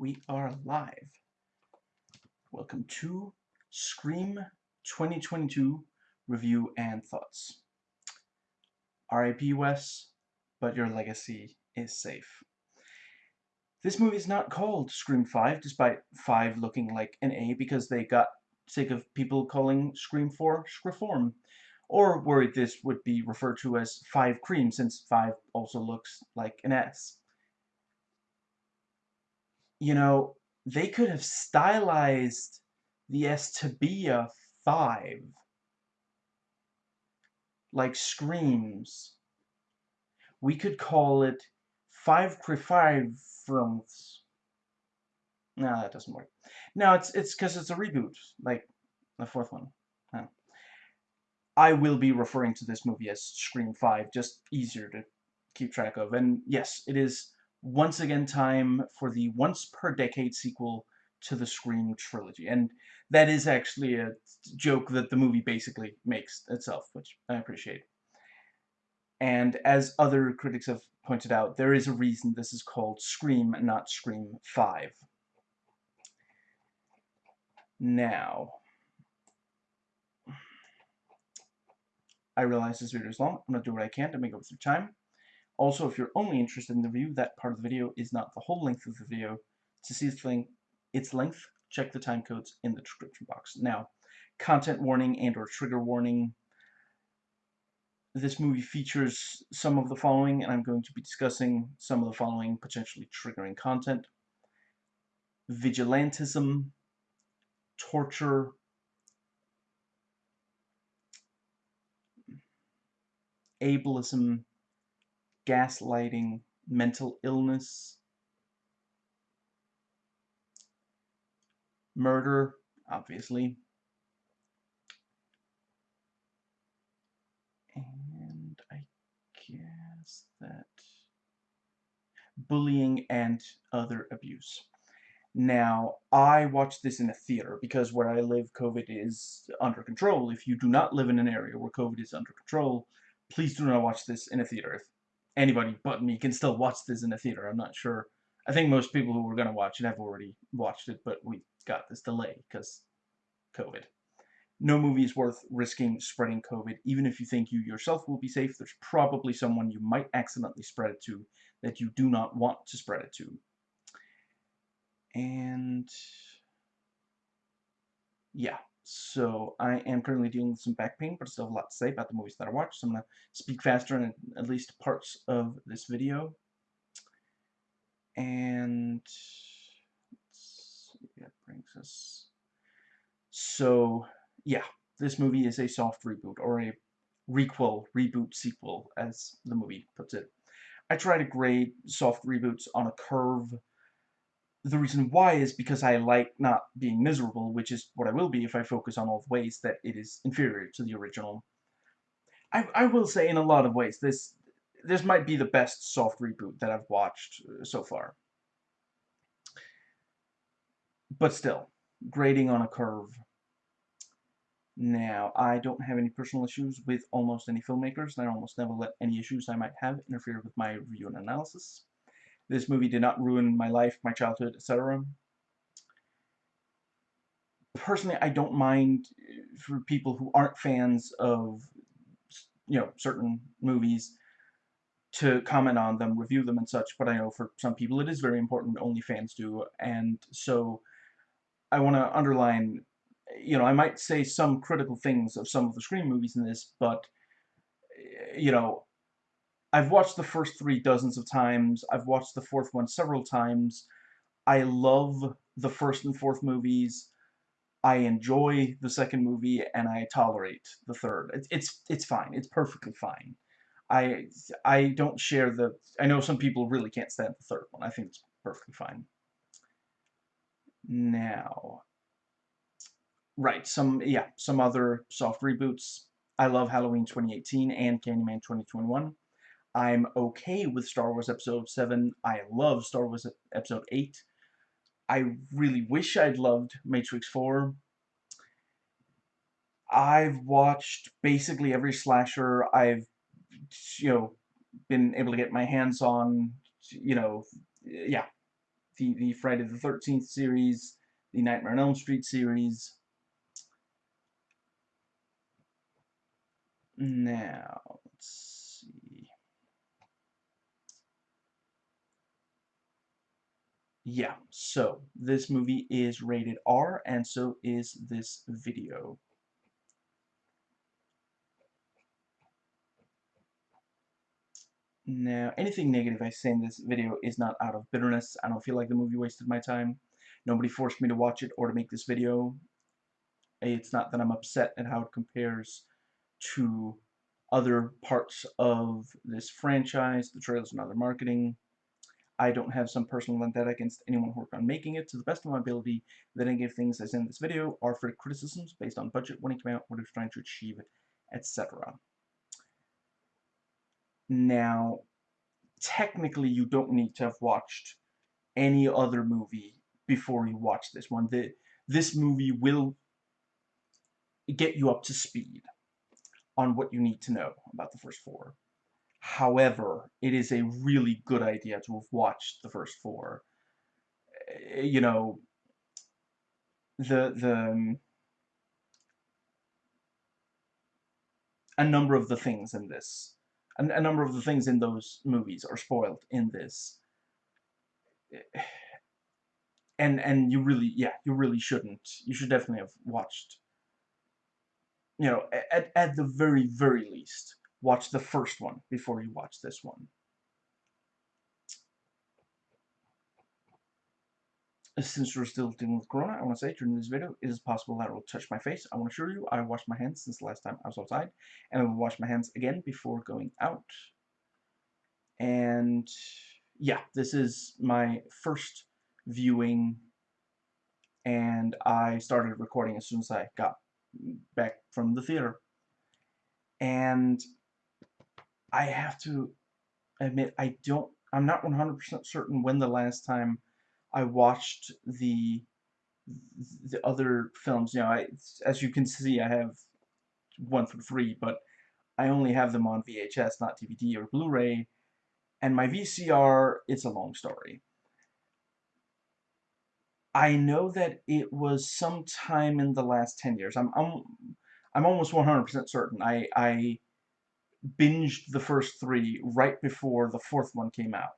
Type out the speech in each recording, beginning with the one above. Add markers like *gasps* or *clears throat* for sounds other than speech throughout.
We are live. Welcome to Scream 2022 Review and Thoughts. RIP Wes, but your legacy is safe. This movie is not called Scream 5, despite 5 looking like an A, because they got sick of people calling Scream 4 Screform, or worried this would be referred to as 5 Cream, since 5 also looks like an S you know, they could have stylized the S to be a 5. Like Screams. We could call it 5 5 Fronts. No, that doesn't work. No, it's it's because it's a reboot, like the fourth one. No. I will be referring to this movie as Scream 5, just easier to keep track of. And yes, it is once again time for the once per decade sequel to the Scream trilogy. And that is actually a joke that the movie basically makes itself, which I appreciate. And as other critics have pointed out, there is a reason this is called Scream, not Scream 5. Now, I realize this video is long. I'm going to do what I can to make worth your time. Also, if you're only interested in the review, that part of the video is not the whole length of the video. To see its length, its length check the time codes in the description box. Now, content warning and or trigger warning. This movie features some of the following, and I'm going to be discussing some of the following potentially triggering content. Vigilantism, torture, ableism, gaslighting, mental illness, murder, obviously, and I guess that bullying and other abuse. Now, I watched this in a theater because where I live, COVID is under control. If you do not live in an area where COVID is under control, please do not watch this in a theater. If anybody but me can still watch this in a theater. I'm not sure. I think most people who were going to watch it have already watched it, but we got this delay because COVID. No movie is worth risking spreading COVID. Even if you think you yourself will be safe, there's probably someone you might accidentally spread it to that you do not want to spread it to. And yeah, so I am currently dealing with some back pain, but I still have a lot to say about the movies that I watched. So I'm going to speak faster in at least parts of this video. And that brings us. So yeah, this movie is a soft reboot or a requel, reboot, sequel, as the movie puts it. I try to grade soft reboots on a curve the reason why is because I like not being miserable, which is what I will be if I focus on all the ways that it is inferior to the original. I, I will say in a lot of ways, this this might be the best soft reboot that I've watched uh, so far. But still, grading on a curve. Now, I don't have any personal issues with almost any filmmakers, and I almost never let any issues I might have interfere with my review and analysis. This movie did not ruin my life, my childhood, etc. Personally, I don't mind uh, for people who aren't fans of, you know, certain movies to comment on them, review them and such, but I know for some people it is very important, only fans do, and so I want to underline, you know, I might say some critical things of some of the Scream movies in this, but, uh, you know, I've watched the first three dozens of times. I've watched the fourth one several times. I love the first and fourth movies. I enjoy the second movie, and I tolerate the third. It's it's, it's fine. It's perfectly fine. I I don't share the. I know some people really can't stand the third one. I think it's perfectly fine. Now, right, some yeah, some other soft reboots. I love Halloween 2018 and Candyman 2021. I'm okay with Star Wars Episode 7. I love Star Wars Episode 8. I really wish I'd loved Matrix 4. I've watched basically every slasher I've, you know, been able to get my hands on, you know, yeah. the, the Friday the 13th series, the Nightmare on Elm Street series. Now, let's see. Yeah, so this movie is rated R, and so is this video. Now, anything negative I say in this video is not out of bitterness. I don't feel like the movie wasted my time. Nobody forced me to watch it or to make this video. It's not that I'm upset at how it compares to other parts of this franchise, the trailers and other marketing. I don't have some personal vendetta against anyone who worked on making it. To the best of my ability, the negative things say in this video are for criticisms based on budget, when it came out, what it was trying to achieve, etc. Now, technically, you don't need to have watched any other movie before you watch this one. The, this movie will get you up to speed on what you need to know about the first four. However, it is a really good idea to have watched the first four. Eh, you know, the the um, a number of the things in this a, a number of the things in those movies are spoiled in this. And and you really yeah, you really shouldn't. You should definitely have watched you know, at, at the very, very least, watch the first one before you watch this one. Since we're still dealing with Corona, I want to say during this video, it is possible that it will touch my face. I want to assure you, I washed my hands since the last time I was outside, and I will wash my hands again before going out. And yeah, this is my first viewing, and I started recording as soon as I got back from the theater. And I have to admit, I don't, I'm not 100% certain when the last time I watched the the other films, you know, I, as you can see, I have one through three, but I only have them on VHS, not DVD or Blu-ray, and my VCR, it's a long story. I know that it was sometime in the last 10 years. I'm, I'm, I'm almost 100% certain. I, I binged the first three right before the fourth one came out.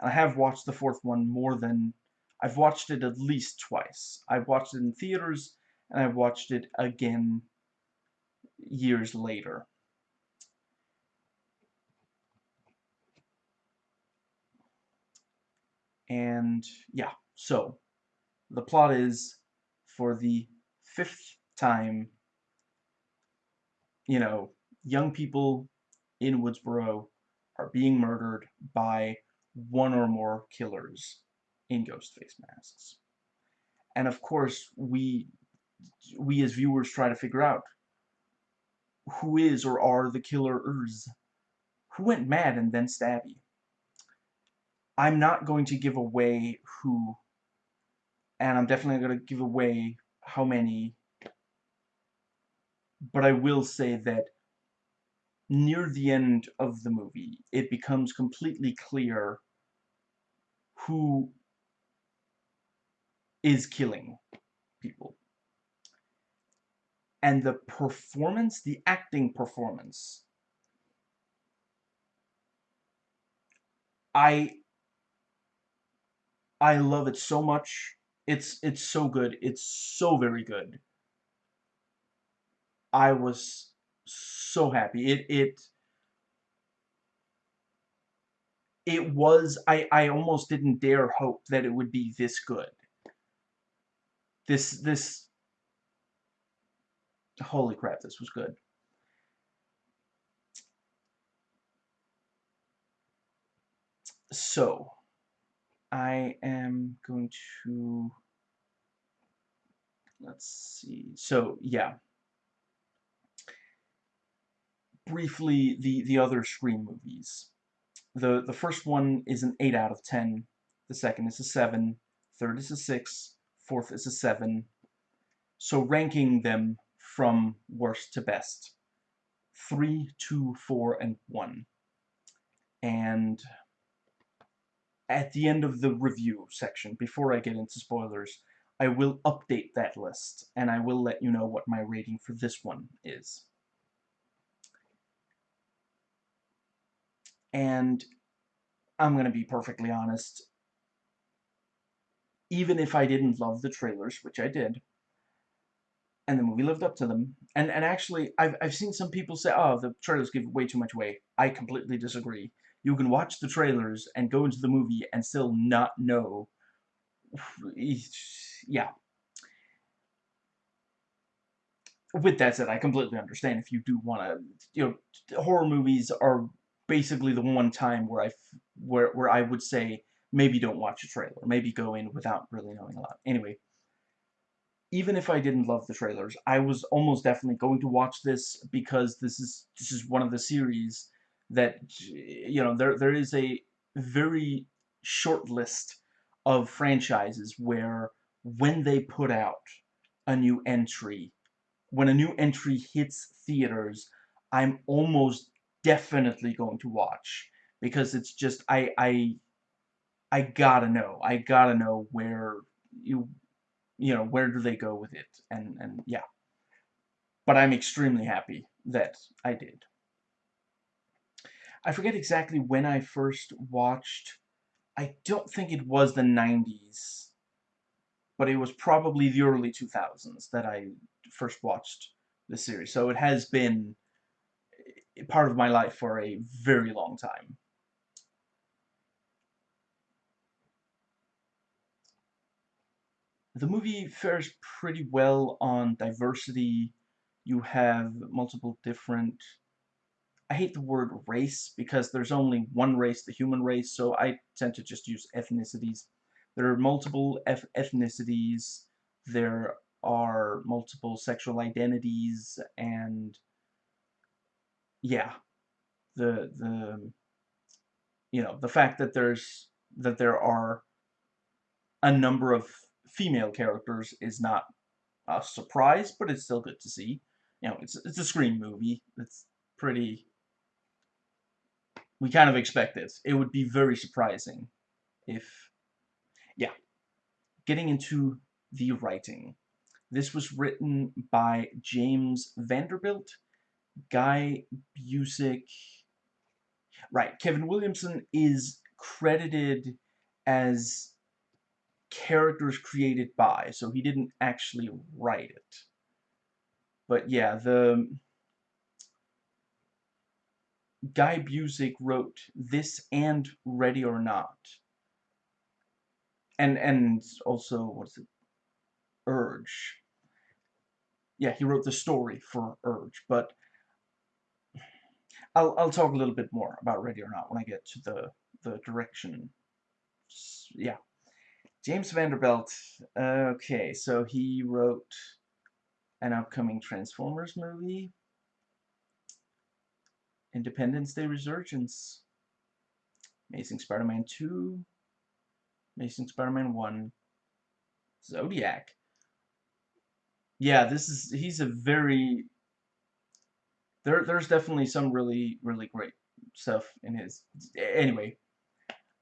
And I have watched the fourth one more than... I've watched it at least twice. I've watched it in theaters, and I've watched it again years later. And, yeah, so, the plot is, for the fifth time, you know, young people in Woodsboro are being murdered by one or more killers in ghost face masks. And of course, we we as viewers try to figure out who is or are the killers. Who went mad and then stabby? I'm not going to give away who, and I'm definitely going to give away how many, but I will say that near the end of the movie, it becomes completely clear who is killing people. And the performance, the acting performance, I I love it so much. It's it's so good. It's so very good. I was happy. It it it was I I almost didn't dare hope that it would be this good. This this holy crap, this was good. So, I am going to let's see. So, yeah briefly the, the other Scream movies. The, the first one is an 8 out of 10. The second is a 7. Third is a 6. Fourth is a 7. So ranking them from worst to best. 3, 2, 4, and 1. And at the end of the review section, before I get into spoilers, I will update that list, and I will let you know what my rating for this one is. And I'm going to be perfectly honest, even if I didn't love the trailers, which I did, and the movie lived up to them. And and actually, I've I've seen some people say, "Oh, the trailers give way too much away." I completely disagree. You can watch the trailers and go into the movie and still not know. *sighs* Yeah. With that said, I completely understand if you do want to. You know, horror movies are basically the one time where I where where I would say maybe don't watch a trailer, maybe go in without really knowing a lot. Anyway even if I didn't love the trailers, I was almost definitely going to watch this because this is this is one of the series that you know there there is a very short list of franchises where when they put out a new entry, when a new entry hits theaters, I'm almost definitely going to watch because it's just I I I gotta know. I gotta know where you you know, where do they go with it? And, and yeah. But I'm extremely happy that I did. I forget exactly when I first watched. I don't think it was the 90s. But it was probably the early 2000s that I first watched the series. So it has been part of my life for a very long time. the movie fares pretty well on diversity. You have multiple different... I hate the word race because there's only one race, the human race, so I tend to just use ethnicities. There are multiple ethnicities, there are multiple sexual identities, and yeah, the, the, you know, the fact that there's, that there are a number of female characters is not a surprise, but it's still good to see. You know, it's, it's a Scream movie. It's pretty... We kind of expect it. It would be very surprising if... Yeah. Getting into the writing. This was written by James Vanderbilt, Guy Busick... Right, Kevin Williamson is credited as characters created by, so he didn't actually write it. But yeah, the Guy Busick wrote this and Ready or Not. And and also what's it? Urge. Yeah, he wrote the story for Urge, but I'll I'll talk a little bit more about Ready or Not when I get to the the direction. Yeah. James Vanderbilt, okay, so he wrote an upcoming Transformers movie, Independence Day Resurgence, Amazing Spider-Man 2, Amazing Spider-Man 1, Zodiac. Yeah, this is, he's a very, there, there's definitely some really, really great stuff in his, anyway,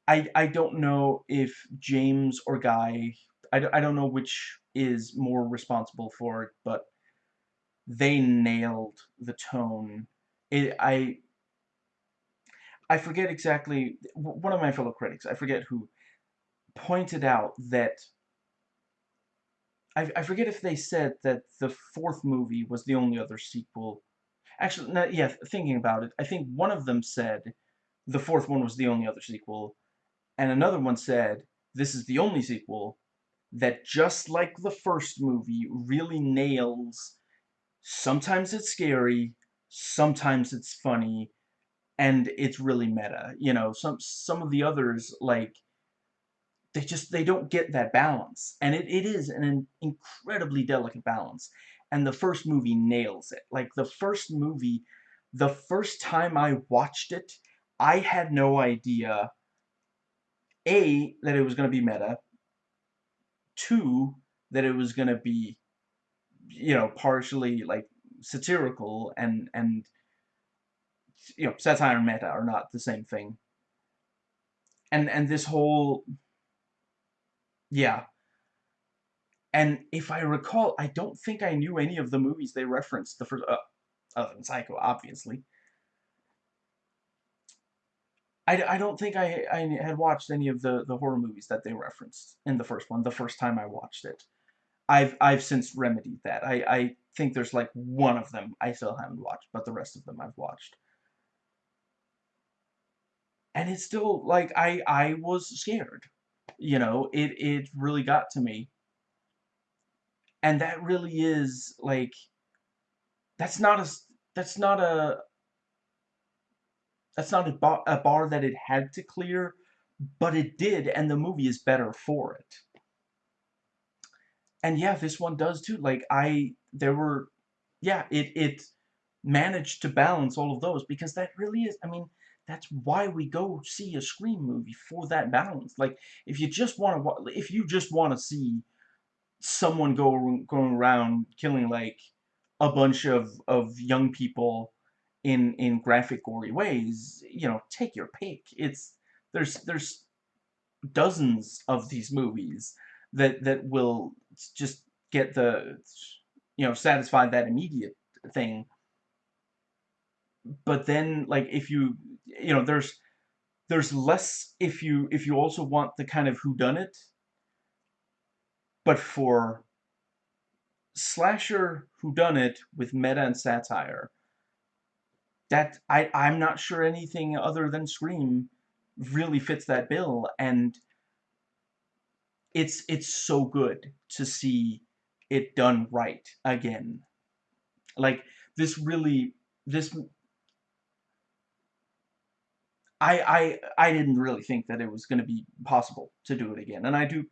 I, I don't know if James or Guy, I, I don't know which is more responsible for it, but they nailed the tone. It, I, I forget exactly, one of my fellow critics, I forget who, pointed out that, I, I forget if they said that the fourth movie was the only other sequel. Actually, no, yeah, thinking about it, I think one of them said the fourth one was the only other sequel, and another one said, this is the only sequel that just like the first movie really nails sometimes it's scary, sometimes it's funny, and it's really meta. You know, some some of the others like they just they don't get that balance. And it, it is an incredibly delicate balance. And the first movie nails it. Like the first movie, the first time I watched it, I had no idea a, that it was going to be meta. Two, that it was going to be, you know, partially, like, satirical and, and, you know, satire and meta are not the same thing. and and this whole yeah and if I recall I don't think I knew any of the movies they referenced the first uh, other than Psycho obviously I, I don't think I, I had watched any of the, the horror movies that they referenced in the first one, the first time I watched it. I've I've since remedied that. I, I think there's like one of them I still haven't watched, but the rest of them I've watched. And it's still like I I was scared. You know, it it really got to me. And that really is like that's not a that's not a that's not a bar, a bar that it had to clear, but it did, and the movie is better for it. And yeah, this one does too. Like I, there were, yeah, it it managed to balance all of those because that really is. I mean, that's why we go see a Scream movie for that balance. Like if you just want to, if you just want to see someone go going around killing like a bunch of of young people in in graphic gory ways you know take your pick. It's there's there's dozens of these movies that that will just get the you know satisfy that immediate thing. But then like if you you know there's there's less if you if you also want the kind of who done it but for slasher who done it with meta and satire that I I'm not sure anything other than Scream really fits that bill and it's it's so good to see it done right again. Like this really this I I I didn't really think that it was going to be possible to do it again and I do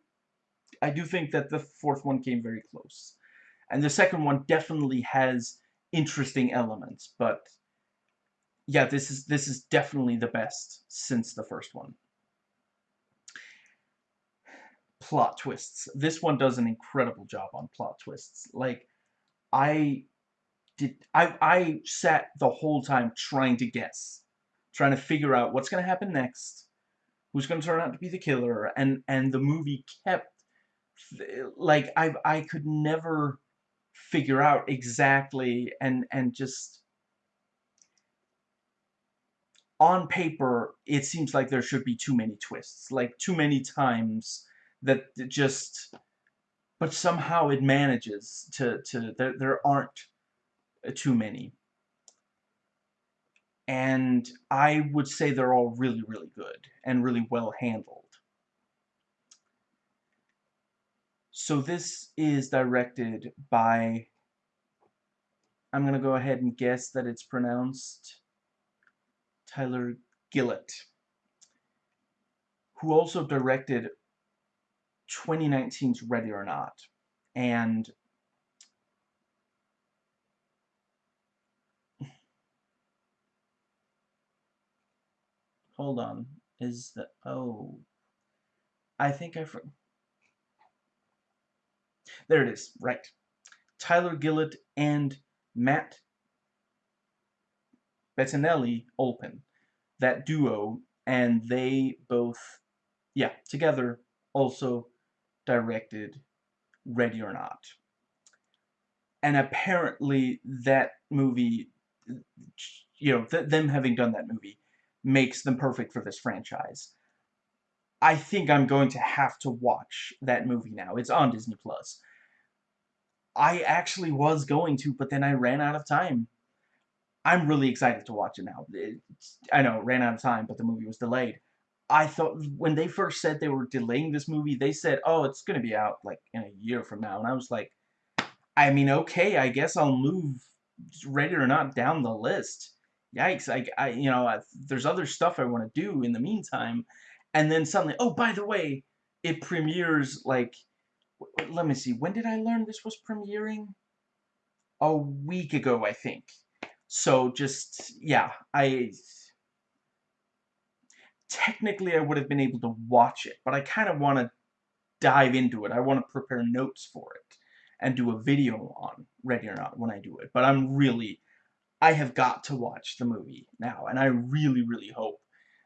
I do think that the fourth one came very close and the second one definitely has interesting elements but yeah, this is this is definitely the best since the first one. Plot twists. This one does an incredible job on plot twists. Like, I did I I sat the whole time trying to guess, trying to figure out what's gonna happen next, who's gonna turn out to be the killer, and and the movie kept like I I could never figure out exactly and and just on paper, it seems like there should be too many twists, like too many times that just, but somehow it manages to, to there, there aren't uh, too many. And I would say they're all really, really good and really well handled. So this is directed by, I'm going to go ahead and guess that it's pronounced Tyler Gillett, who also directed 2019's Ready or Not. And *laughs* hold on, is the oh I think I there it is, right. Tyler Gillett and Matt Bettinelli open. That duo, and they both, yeah, together also directed Ready or Not. And apparently that movie, you know, th them having done that movie makes them perfect for this franchise. I think I'm going to have to watch that movie now. It's on Disney Plus. I actually was going to, but then I ran out of time. I'm really excited to watch it now. It's, I know, ran out of time, but the movie was delayed. I thought, when they first said they were delaying this movie, they said, oh, it's going to be out, like, in a year from now. And I was like, I mean, okay, I guess I'll move Ready or Not down the list. Yikes, I, I you know, I, there's other stuff I want to do in the meantime. And then suddenly, oh, by the way, it premieres, like, let me see, when did I learn this was premiering? A week ago, I think. So just, yeah, I... Technically, I would have been able to watch it, but I kind of want to dive into it. I want to prepare notes for it and do a video on Ready or Not when I do it. But I'm really, I have got to watch the movie now, and I really, really hope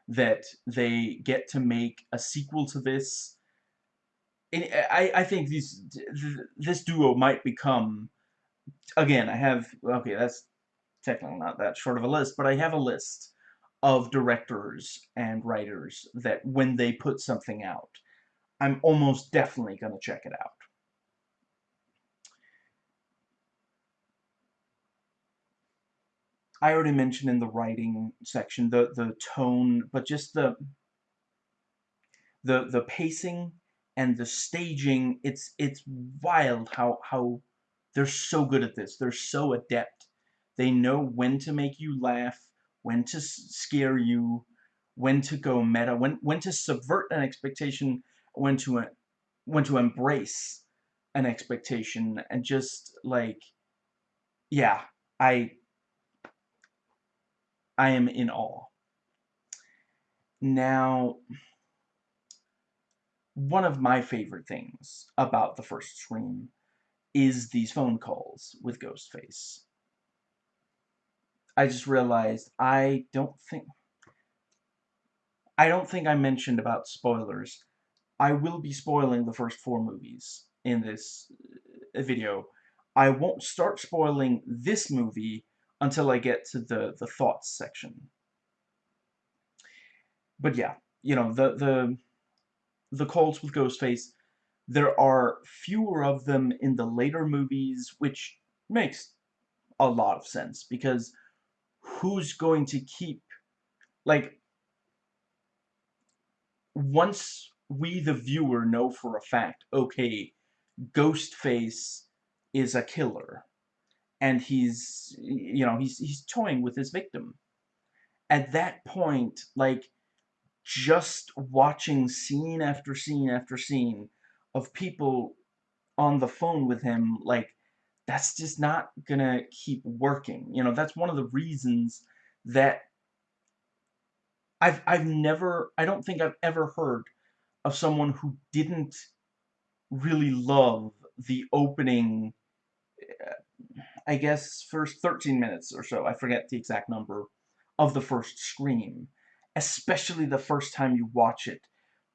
that they get to make a sequel to this. And I, I think these this duo might become again I have okay that's technically not that short of a list but I have a list of directors and writers that when they put something out I'm almost definitely going to check it out. I already mentioned in the writing section the the tone, but just the the the pacing and the staging. It's it's wild how how they're so good at this. They're so adept. They know when to make you laugh, when to scare you, when to go meta, when when to subvert an expectation, when to when to embrace an expectation, and just like, yeah, I I am in awe. Now, one of my favorite things about the first Scream is these phone calls with Ghostface. I just realized I don't think I don't think I mentioned about spoilers. I will be spoiling the first four movies in this uh, video. I won't start spoiling this movie until I get to the, the thoughts section. But yeah, you know, the, the, the calls with Ghostface, there are fewer of them in the later movies, which makes a lot of sense, because who's going to keep, like, once we, the viewer, know for a fact, okay, Ghostface is a killer, and he's you know he's he's toying with his victim. At that point like just watching scene after scene after scene of people on the phone with him like that's just not gonna keep working. You know that's one of the reasons that I've I've never I don't think I've ever heard of someone who didn't really love the opening I guess, first 13 minutes or so, I forget the exact number, of the first Scream. Especially the first time you watch it.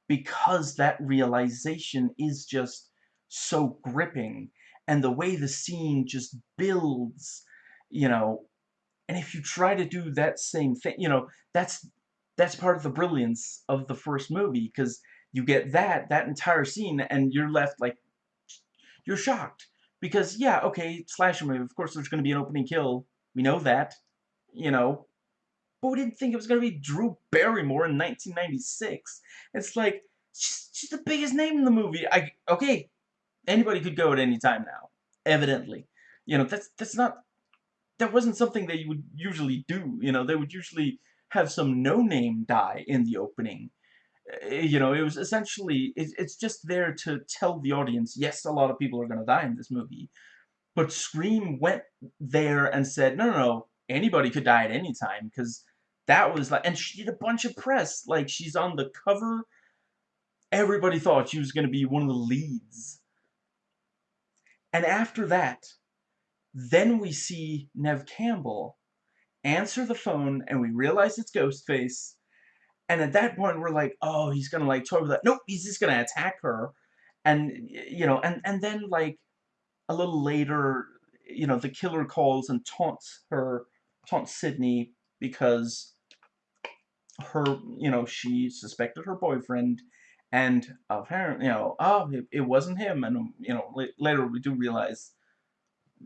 Because that realization is just so gripping. And the way the scene just builds, you know, and if you try to do that same thing, you know, that's that's part of the brilliance of the first movie, because you get that, that entire scene, and you're left like, you're shocked. Because, yeah, okay, slasher movie, of course there's going to be an opening kill. We know that, you know. But we didn't think it was going to be Drew Barrymore in 1996. It's like, she's, she's the biggest name in the movie. I Okay, anybody could go at any time now, evidently. You know, that's, that's not, that wasn't something you would usually do. You know, they would usually have some no-name die in the opening Eh, you know, it was essentially, it, it's just there to tell the audience, yes, a lot of people are going to die in this movie, but Scream went there and said, no, no, no, anybody could die at any time, because that was like, and she did a bunch of press, like, she's on the cover, everybody thought she was going to be one of the leads. And after that, then we see Neve Campbell answer the phone, and we realize it's Ghostface, and at that point, we're like, oh, he's gonna like toy with that. Nope, he's just gonna attack her, and you know, and and then like a little later, you know, the killer calls and taunts her, taunts Sidney because her, you know, she suspected her boyfriend, and apparently, you know, oh, it, it wasn't him, and um, you know, later we do realize,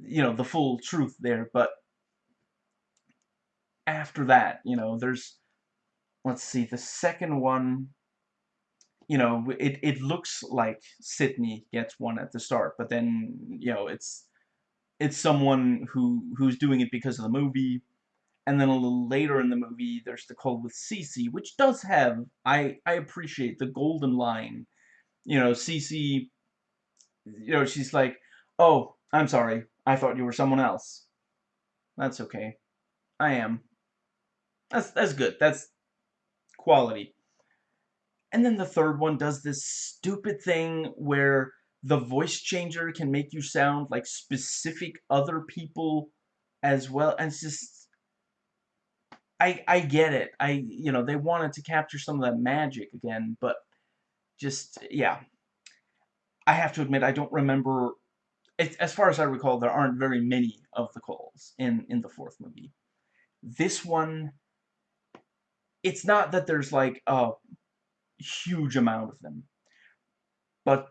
you know, the full truth there, but after that, you know, there's let's see, the second one, you know, it, it looks like Sidney gets one at the start, but then, you know, it's it's someone who who's doing it because of the movie, and then a little later in the movie, there's the call with Cici, which does have, I, I appreciate the golden line, you know, Cici, you know, she's like, oh, I'm sorry, I thought you were someone else. That's okay. I am. That's, that's good. That's, quality. And then the third one does this stupid thing where the voice changer can make you sound like specific other people as well. And it's just... I I get it. I you know they wanted to capture some of that magic again, but just yeah. I have to admit I don't remember. As far as I recall, there aren't very many of the calls in in the fourth movie. This one, it's not that there's like a huge amount of them, but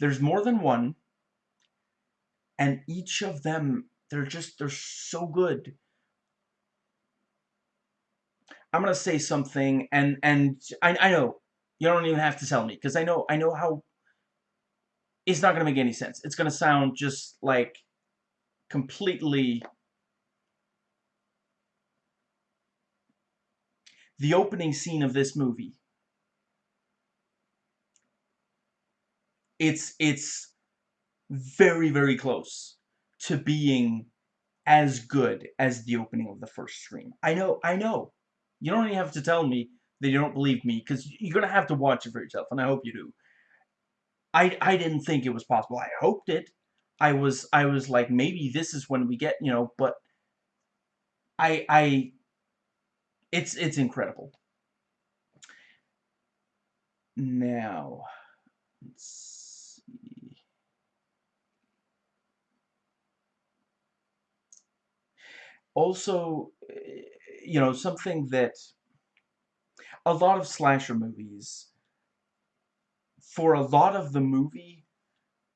there's more than one, and each of them they're just they're so good I'm gonna say something, and and I I know you don't even have to tell me because I know I know how. It's not gonna make any sense. It's gonna sound just like completely. The opening scene of this movie. It's it's very very close to being as good as the opening of the first Scream. I know I know you don't even have to tell me that you don't believe me, because you're going to have to watch it for yourself, and I hope you do. I, I didn't think it was possible. I hoped it. I was I was like maybe this is when we get you know, but I I it's it's incredible. Now let's see. Also, eh, you know, something that a lot of slasher movies, for a lot of the movie,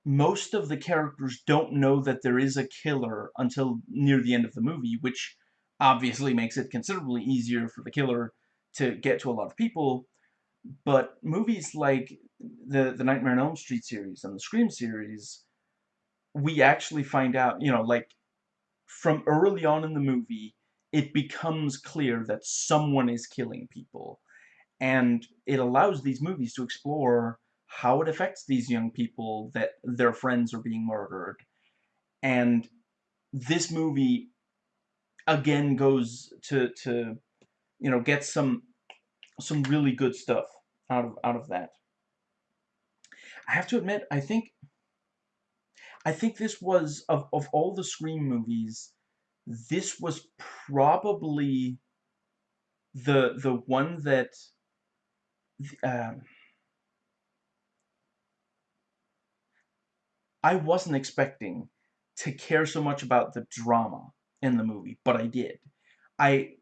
most of the characters don't know that there is a killer until near the end of the movie, which obviously makes it considerably easier for the killer to get to a lot of people. But movies like the, the Nightmare on Elm Street series and the Scream series, we actually find out, you know, like, from early on in the movie, it becomes clear that someone is killing people. And it allows these movies to explore how it affects these young people that their friends are being murdered. And this movie again goes to to you know get some some really good stuff out of out of that. I have to admit, I think I think this was of of all the Scream movies, this was probably the the one that um, I wasn't expecting to care so much about the drama in the movie, but I did. I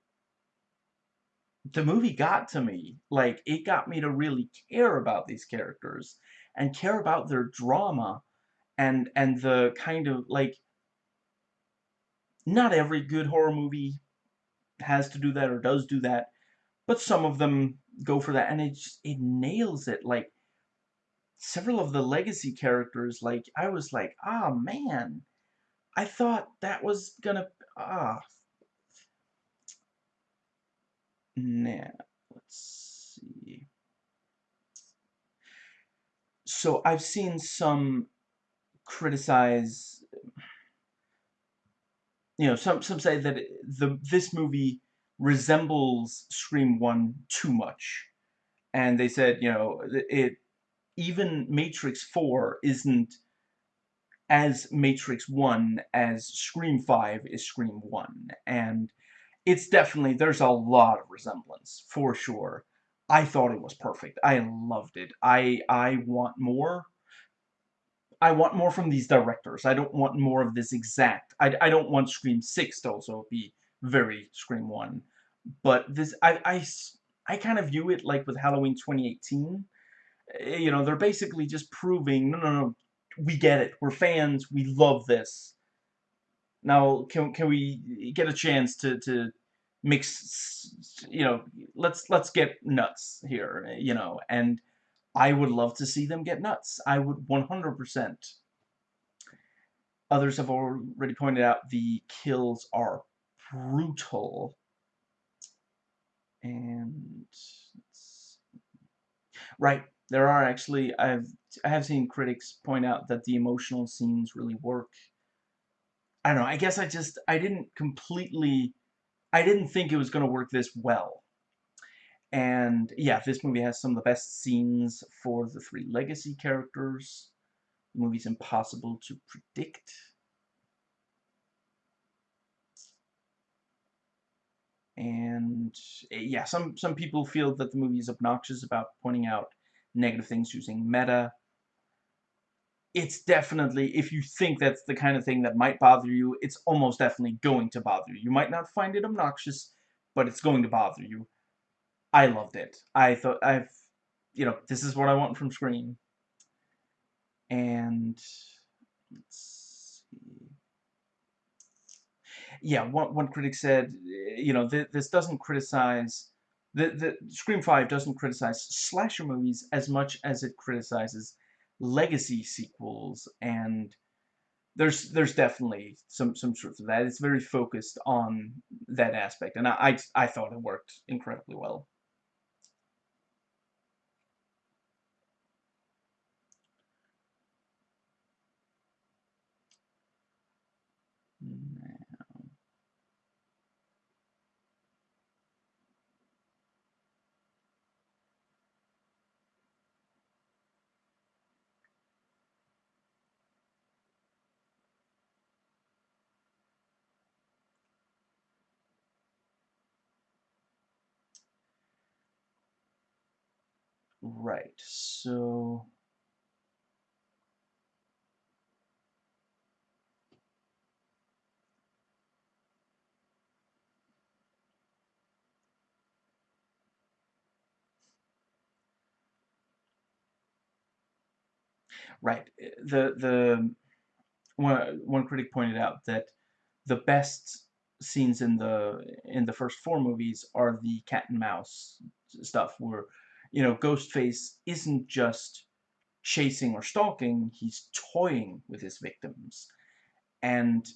the movie got to me. Like it got me to really care about these characters and care about their drama and and the kind of like not every good horror movie has to do that or does do that, but some of them go for that, and it just, it nails it. Like several of the legacy characters, like I was like, ah oh, man, I thought that was gonna ah. Now let's see. So I've seen some criticize you know, some some say that the this movie resembles Scream One too much, and they said, you know, it even Matrix Four isn't as Matrix One as Scream Five is Scream One, and it's definitely there's a lot of resemblance for sure. I thought it was perfect. I loved it. I I want more. I want more from these directors. I don't want more of this exact. I, I don't want Scream 6 to also be very Scream 1. But this, I, I, I kind of view it like with Halloween 2018. Eh, you know, they're basically just proving, no, no, no, we get it. We're fans. We love this. Now, can, can we get a chance to, to mix, you know, let's, let's get nuts here, you know, and I would love to see them get nuts. I would 100%. Others have already pointed out the kills are brutal. And right, there are actually I've I have seen critics point out that the emotional scenes really work. I don't know. I guess I just I didn't completely I didn't think it was going to work this well. And yeah, this movie has some of the best scenes for the three legacy characters. The movie's impossible to predict. And yeah, some some people feel that the movie is obnoxious about pointing out negative things using meta. It's definitely, if you think that's the kind of thing that might bother you, it's almost definitely going to bother you. You might not find it obnoxious, but it's going to bother you. I loved it. I thought I've, you know, this is what I want from Scream. And let's see. Yeah, one one critic said, you know, th this doesn't criticize the the Scream 5 doesn't criticize slasher movies as much as it criticizes legacy sequels and there's there's definitely some some truth to that. It's very focused on that aspect, and I I, I thought it worked incredibly well. Right, so... Right, eh, the, the, one, one critic pointed out that the best scenes in the in the first four movies are the cat and mouse stuff where you know Ghostface isn't just chasing or stalking he's toying with his victims. And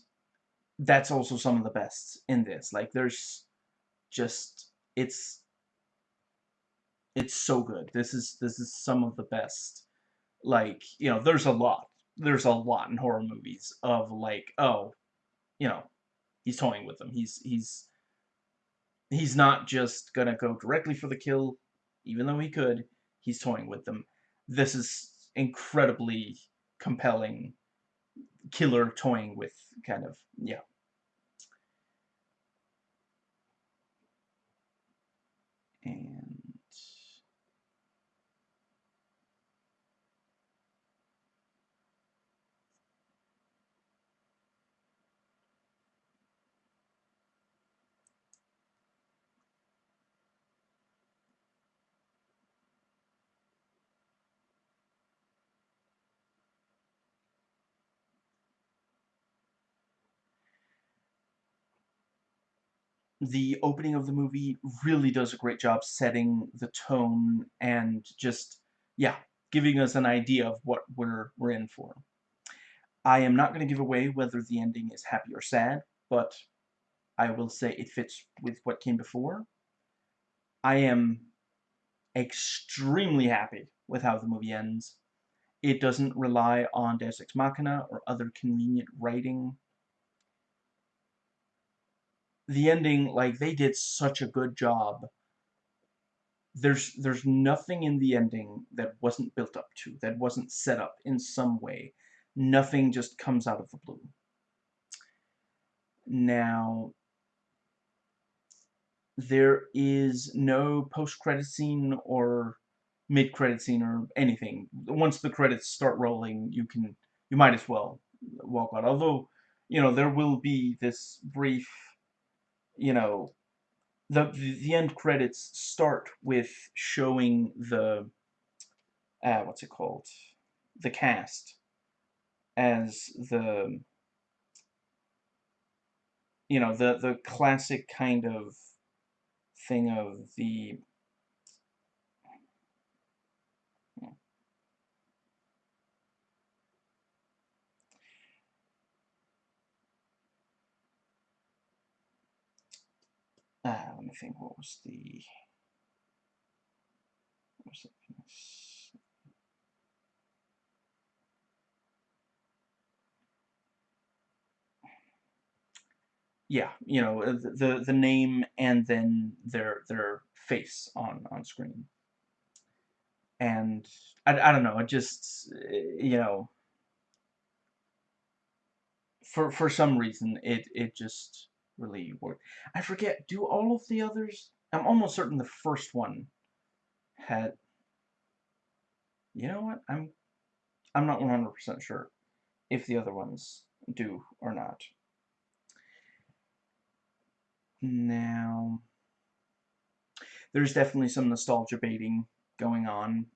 that's also some of the best in this. Like there's just it's it's so good. This is this is some of the best. Like you know there's a lot there's a lot in horror movies of like oh you know he's toying with them. He's he's he's not just gonna go directly for the kill, even though he could. He's toying with them. This is incredibly compelling killer toying with kind of yeah and the opening of the movie really does a great job setting the tone and just, yeah, giving us an idea of what we're, we're in for. I am not going to give away whether the ending is happy or sad, but I will say it fits with what came before. I am extremely happy with how the movie ends. It doesn't rely on Deus Ex Machina or other convenient writing the ending, like, they did such a good job. There's, there's nothing in the ending that wasn't built up to, that wasn't set up in some way. Nothing just comes out of the blue. Now, there is no post-credit scene or mid-credit scene or anything. Once the credits start rolling, you can, you might as well walk out. Although, you know, there will be this brief you know, the the end credits start with showing the uh, what's it called, the cast as the you know the the classic kind of thing of the Uh, let me think, what was the... What was it? Yeah, you know, uh, the the name and then their their face on on screen. And I, I don't know, it just you know for for some reason it it just really worked. I forget, do all of the others... I'm almost certain the first one had... You know what? I'm I'm not 100% sure if the other ones do or not. Now, there's definitely some nostalgia baiting going on,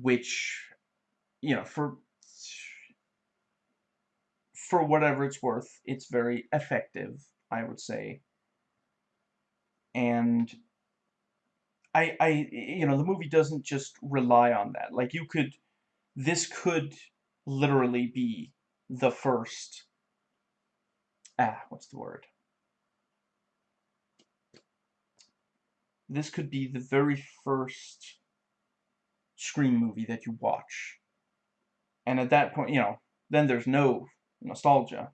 which, you know, for for whatever it's worth, it's very effective, I would say. And I, I, you know, the movie doesn't just rely on that. Like, you could, this could literally be the first, ah, what's the word? This could be the very first Scream movie that you watch. And at that point, you know, then there's no nostalgia.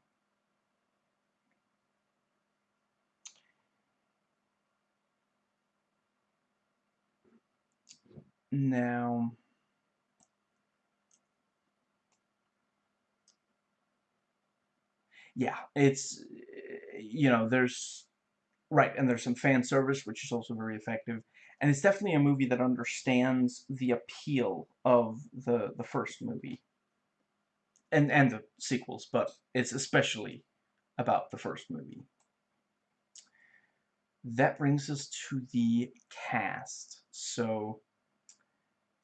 Now, yeah, it's, you know, there's, right, and there's some fan service, which is also very effective. And it's definitely a movie that understands the appeal of the, the first movie. And, and the sequels, but it's especially about the first movie. That brings us to the cast. So,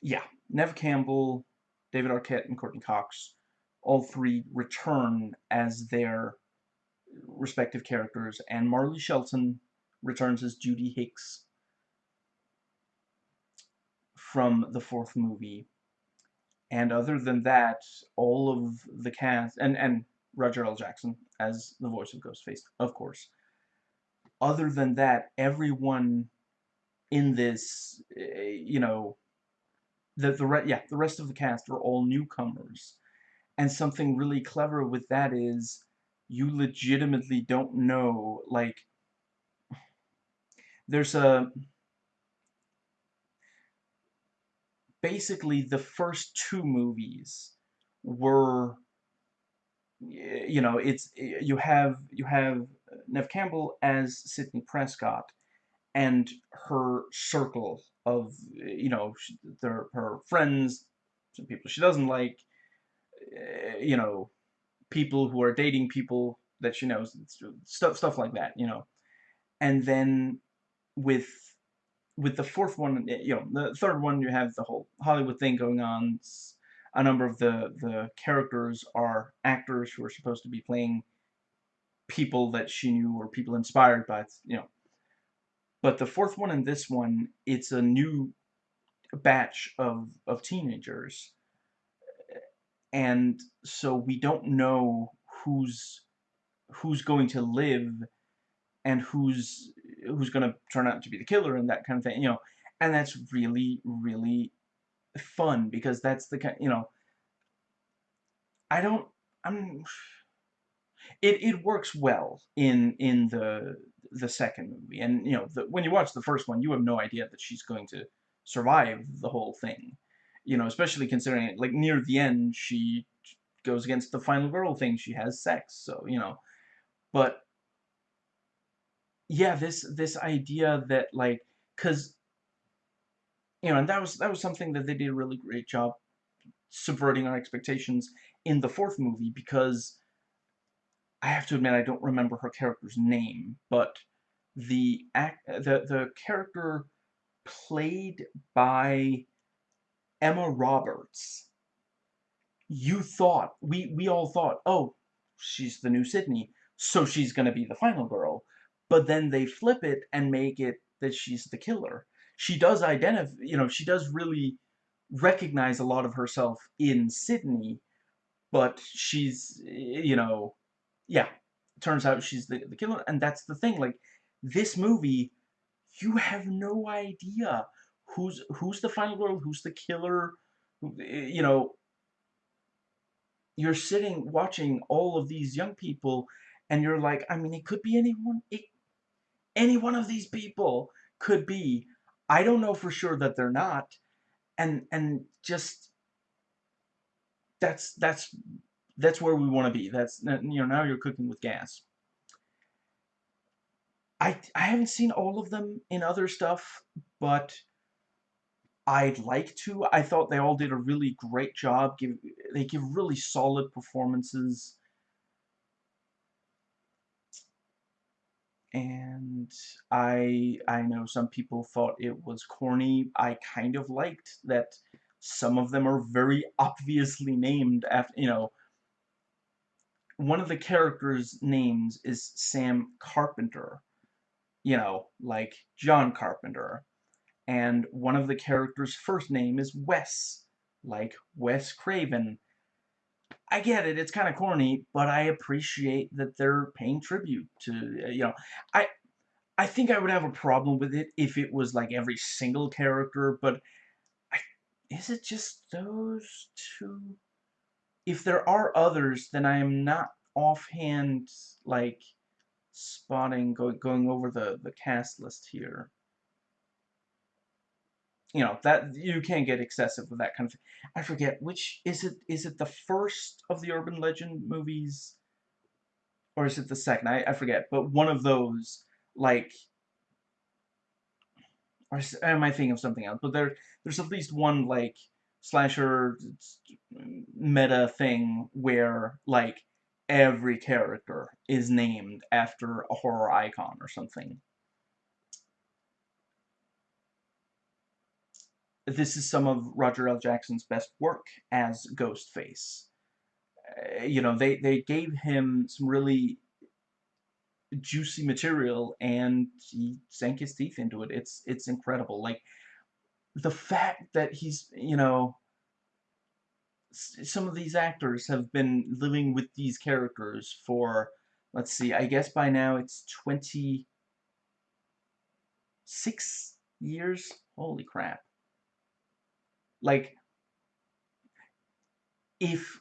yeah, Neve Campbell, David Arquette, and Courteney Cox, all three return as their respective characters, and Marley Shelton returns as Judy Hicks from the fourth movie. And other than that, all of the cast, and, and Roger L. Jackson as the voice of Ghostface, of course. Other than that, everyone in this, eh, you know, the the re yeah the rest of the cast are all newcomers, and something really clever with that is you legitimately don't know like *sighs* there's a basically the first two movies were you know it's you have you have Neve Campbell as Sidney Prescott and her circle of you know their her friends some people she doesn't like eh, you know people who are dating people that she knows stuff stuff like that you know. And then with with the fourth one eh, you know the third one you have the whole Hollywood thing going on a number of the the characters are actors who are supposed to be playing people that she knew or people inspired by you know but the fourth one and this one, it's a new batch of, of teenagers. And so we don't know who's who's going to live and who's who's going to turn out to be the killer and that kind of thing, you know. And that's really, really fun because that's the kind, you know, I don't, I'm, it, it works well in, in the, the second movie. And, you know, the, when you watch the first one, you have no idea that she's going to survive the whole thing. You know, especially considering, it, like, near the end, she goes against the final girl thing. She has sex, so, you know. But, yeah, this, this idea that, like, because, you know, and that was, that was something that they did a really great job subverting our expectations in the fourth movie, because I have to admit I don't remember her character's name, but the act, the the character played by Emma Roberts. You thought we we all thought, oh, she's the new Sidney, so she's gonna be the final girl. But then they flip it and make it that she's the killer. She does identify, you know, she does really recognize a lot of herself in Sidney, but she's, eh, you know, yeah, turns out she's the, the killer, and that's the thing, like, this movie, you have no idea who's, who's the final girl, who's the killer, eh, you know, you're sitting watching all of these young people, and you're like, I mean, it could be anyone, it, any one of these people could be, I don't know for sure that they're not, and, and just, that's, that's that's where we want to be. That's, you know, now you're cooking with gas. I I haven't seen all of them in other stuff, but I'd like to. I thought they all did a really great job. Give they give really solid performances. And I I know some people thought it was corny. I kind of liked that some of them are very *laughs* obviously named after, you know, one of the characters' names is Sam Carpenter, you know, like John Carpenter. And one of the characters' first name is Wes, like Wes Craven. I get it, it's kind of corny, but I appreciate that they're paying tribute to, uh, you know, I I think I would have a problem with it if it was like every single character, but I, is it just those two? If there are others, then I am not offhand, like, spotting, go, going over the, the cast list here you know that you can't get excessive with that kind of thing. I forget which is it. Is it the first of the urban legend movies, or is it the second? I I forget. But one of those, like, or am I thinking of something else? But there there's at least one like slasher meta thing where like every character is named after a horror icon or something. This is some of Roger L. Jackson's best work as Ghostface. Uh, you know, they, they gave him some really juicy material and he sank his teeth into it. It's it's incredible. Like the fact that he's, you know, some of these actors have been living with these characters for let's see, I guess by now it's 26 years. Holy crap like if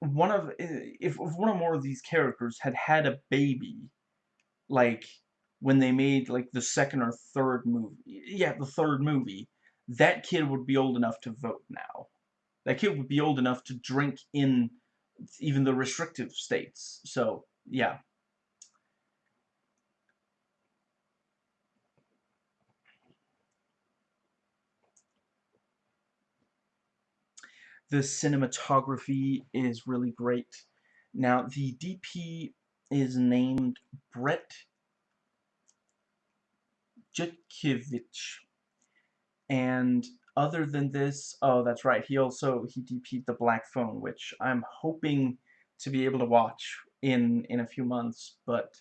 one of eh, if one or more of these characters had had a baby like when they made like the second or third movie yeah the third movie that kid would be old enough to vote now. That kid would be old enough to drink in even the restrictive states. So yeah The cinematography is really great. Now, the DP is named Brett Jutkiewicz. And other than this, oh, that's right, he also, he DP'd The Black Phone, which I'm hoping to be able to watch in, in a few months, but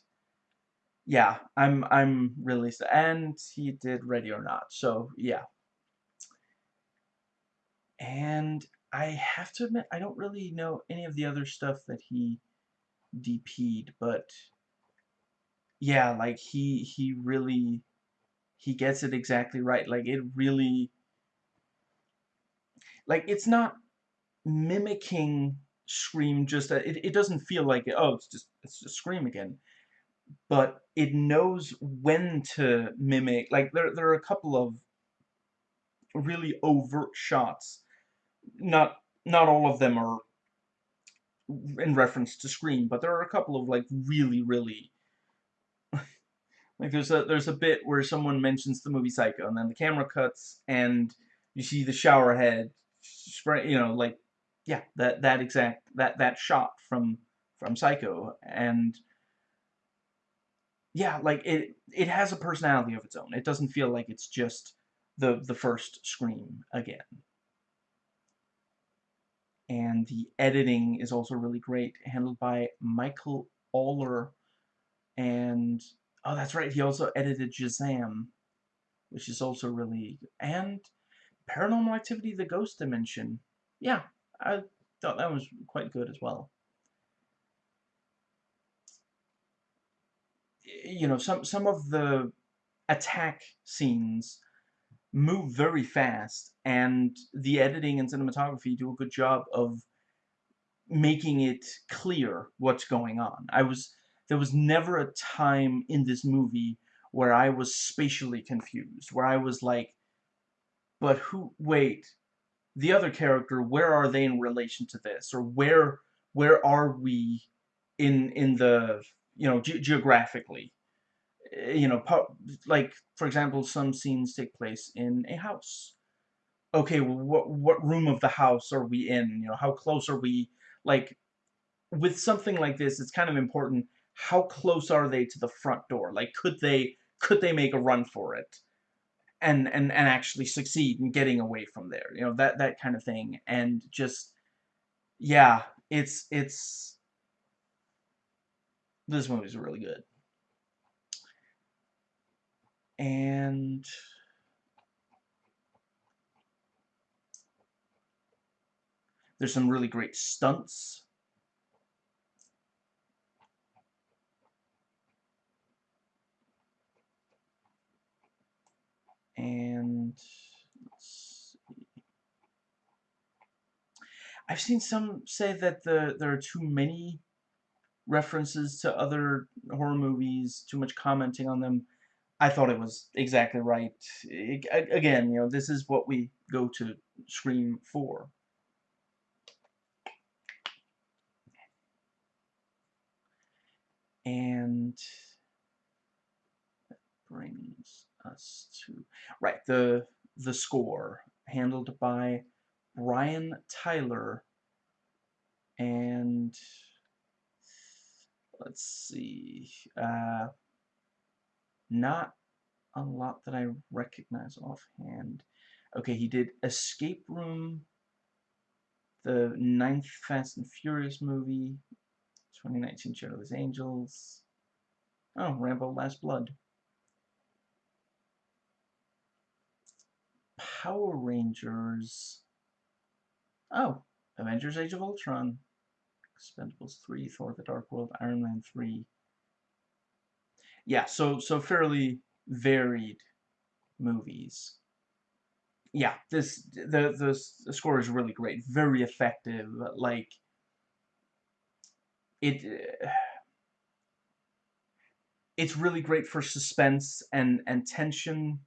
yeah, I'm, I'm really, and he did Ready or Not, so yeah. And I have to admit, I don't really know any of the other stuff that he DP'd, but yeah, like he he really he gets it exactly right. Like it really like it's not mimicking Scream just uh, it, it doesn't feel like oh it's just it's just Scream again. But it knows when to mimic like there there are a couple of really overt shots not not all of them are in reference to Scream, but there are a couple of like really, really like there's a there's a bit where someone mentions the movie Psycho, and then the camera cuts, and you see the shower head, spray, you know, like yeah, that that exact that that shot from from Psycho, and yeah, like it it has a personality of its own. It doesn't feel like it's just the the first Scream again and the editing is also really great, handled by Michel Aller, and oh, that's right, he also edited Shazam, which is also really, and Paranormal Activity: The Ghost Dimension. Yeah, I thought that was quite good as well. You know, some some of the attack scenes move very fast, and the editing and cinematography do a good job of making it clear what's going on. I was there was never a time in this movie where I was spatially confused, where I was like, but who, wait, the other character, where are they in relation to this? Or where, where are we in, in the, you know, ge geographically? Eh, you know, like, for example, some scenes take place in a house. Okay, well, what what room of the house are we in? You know, how close are we? Like, with something like this, it's kind of important. How close are they to the front door? Like, could they could they make a run for it? and and and actually succeed in getting away from there you know that that kind of thing and just yeah it's it's this movie's really good and there's some really great stunts and I've seen some say that the there are too many references to other horror movies, too much commenting on them. I thought it was exactly right. It, again, you know, this is what we go to Scream for. And that brings us to right the the score handled by Brian Tyler and let's see uh, not a lot that I recognize offhand okay he did Escape Room the ninth Fast and Furious movie 2019 Charlie's Angels oh Rambo Last Blood Power Rangers. Oh, Avengers Age of Ultron. Expendables 3, Thor the Dark World, Iron Man 3. Yeah, so so fairly varied movies. Yeah, this the the, the score is really great, very effective. Like it *sighs* it's really great for suspense and and tension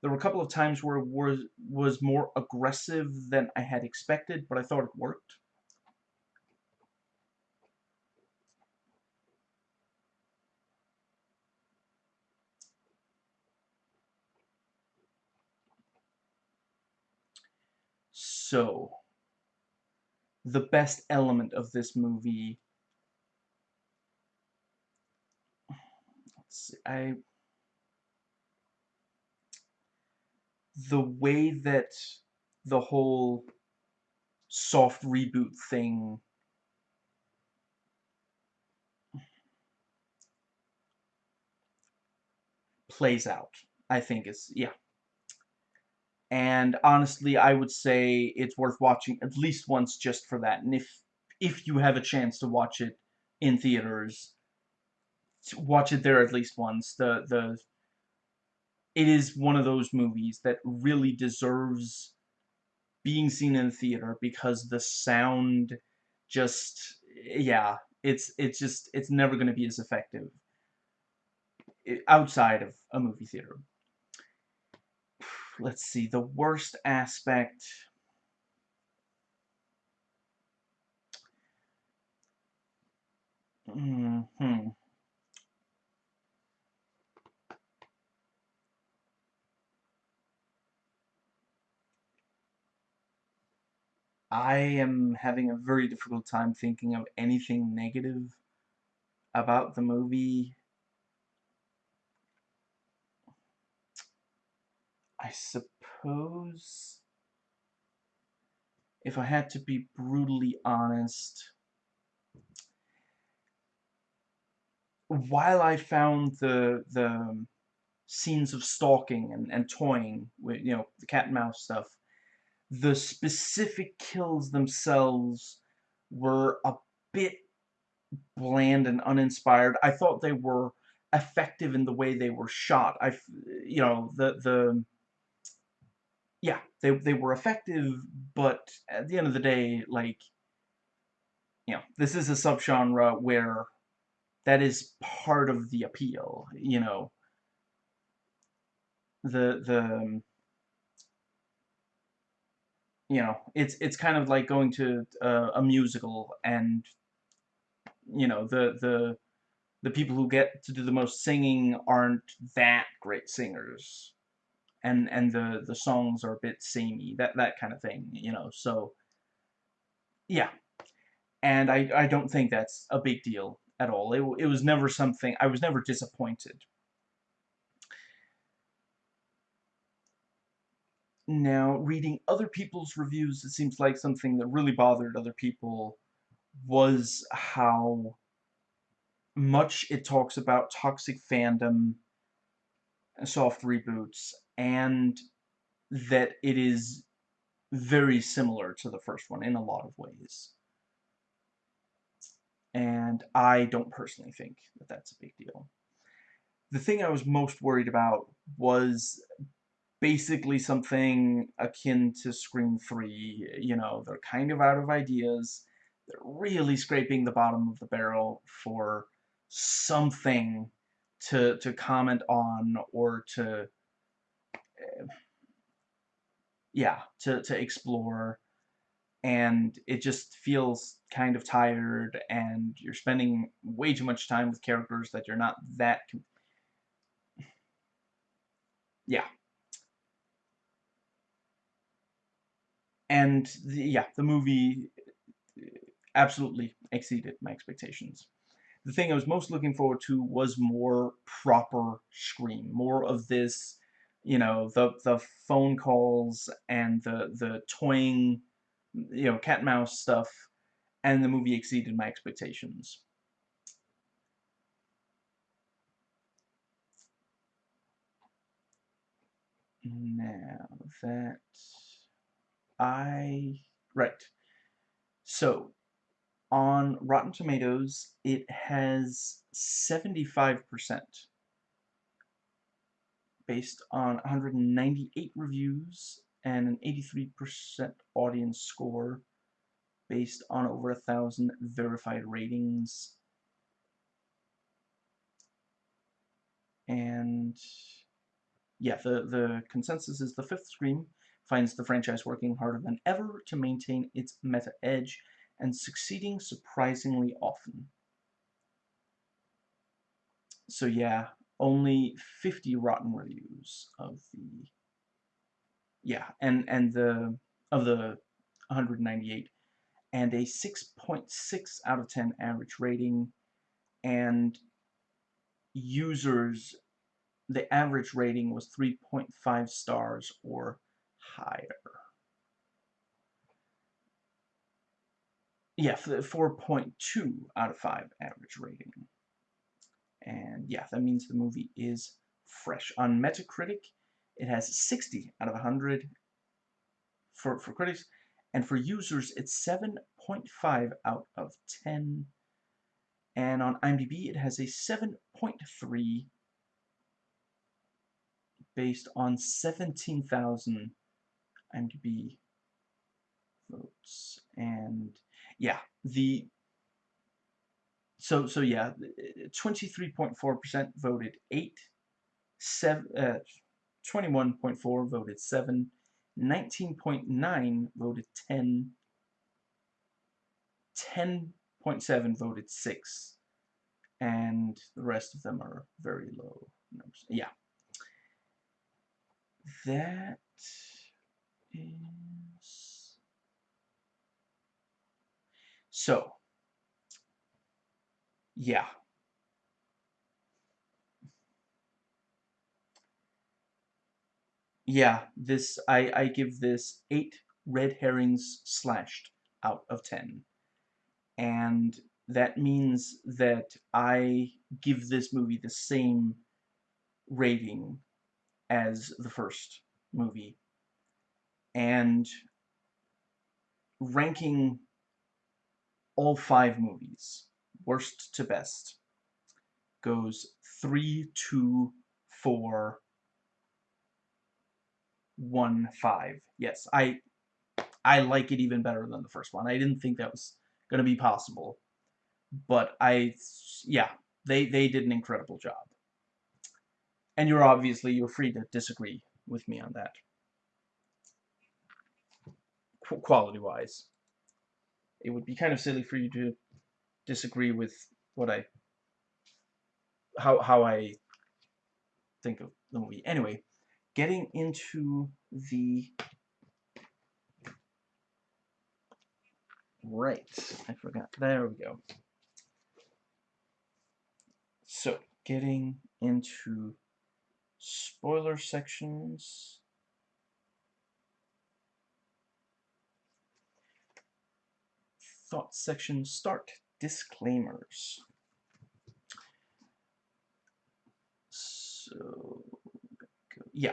there were a couple of times where it was, was more aggressive than I had expected, but I thought it worked. So, the best element of this movie, see, I the way that the whole soft reboot thing plays out, I think is, yeah. And honestly, I would say it's worth watching at least once just for that. And if if you have a chance to watch it in theaters, watch it there at least once. The the it is one of those movies that really deserves being seen in the theater because the sound just yeah it's it's just it's never going to be as effective eh, outside of a movie theater let's see the worst aspect hmm I am having a very difficult time thinking of anything negative about the movie. I suppose if I had to be brutally honest, while I found the the scenes of stalking and, and toying with you know the cat and mouse stuff the specific kills themselves were a bit bland and uninspired. I thought they were effective in the way they were shot. I, you know, the the yeah, they they were effective, but at the end of the day, like, you know, this is a subgenre where that is part of the appeal. You know, the the you know, it's it's kind of like going to a musical and you know the the the people who get to do the most singing aren't that great singers. And and the the songs are a bit samey, that that kind of thing, you know. So yeah. And I I don't think that's a big deal at all. It it was never something I was never disappointed. Now, reading other people's reviews, it seems like something that really bothered other people was how much it talks about toxic fandom, and soft reboots, and that it is very similar to the first one in a lot of ways. And I don't personally think that that's a big deal. The thing I was most worried about was basically something akin to Scream 3. You know, they're kind of out of ideas. They're really scraping the bottom of the barrel for something to to comment on or to yeah to to explore. And it just feels kind of tired and you're spending way too much time with characters that you're not that yeah. And the, yeah the movie uh, absolutely exceeded my expectations. The thing I was most looking forward to was more proper Scream, more of this, you know, the the phone calls and the the toying, you know, cat and mouse stuff, and the movie exceeded my expectations. Now that I right, so on Rotten Tomatoes, it has 75% based on 198 reviews and an 83% audience score based on over a thousand verified ratings. And yeah, the, the consensus is the fifth Scream finds the franchise working harder than ever to maintain its meta edge and succeeding surprisingly often. So yeah, only 50 rotten reviews of the yeah, and and the of the 198 and a 6.6 out of 10 average rating and users the average rating was 3.5 stars or higher. yeah, 4.2 out of 5 average rating. And yeah, that means the movie is fresh. On Metacritic, it has 60 out of 100 for, for critics, and for users, it's 7.5 out of 10. And on IMDb, it has a 7.3 based on 17,000 IMDb votes. And yeah, the so so yeah, 23.4% voted 8, 7 uh, 21.4 voted 7, 19.9 voted 10, 10.7 voted 6, and the rest of them are very low numbers. Yeah. That is So, yeah. Yeah, this, I, I give this 8 red herrings slashed out of 10. And that means that I give this movie the same rating as the first movie. And ranking all five movies, worst to best, goes three, two, four, one, five. Yes, I I like it even better than the first one. I didn't think that was going to be possible. But I, yeah, they, they did an incredible job. And you're obviously, you're free to disagree with me on that. Quality-wise it would be kind of silly for you to disagree with what I how how I think of the movie. Anyway, getting into the right. I forgot. There we go. So, getting into spoiler sections. Thoughts section start. Disclaimers. So, yeah.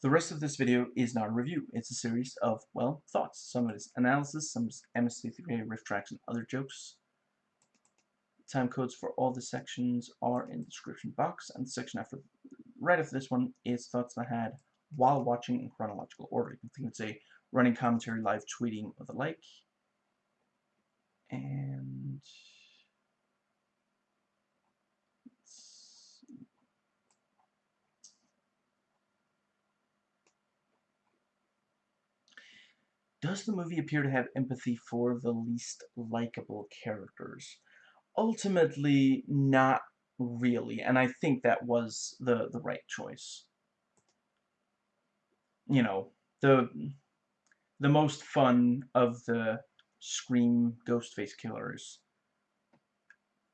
The rest of this video is not a review. It's a series of, well, thoughts. Some of it is analysis, some is MST3K, RiffTrax, and other jokes. Time codes for all the sections are in the description box, and the section after, right after this one is thoughts I had while watching in chronological order. You can think it's a running commentary, live tweeting, or the like. And Does the movie appear to have empathy for the least likable characters? Ultimately, not really, and I think that was the, the right choice. You know, the the most fun of the Scream Ghostface killers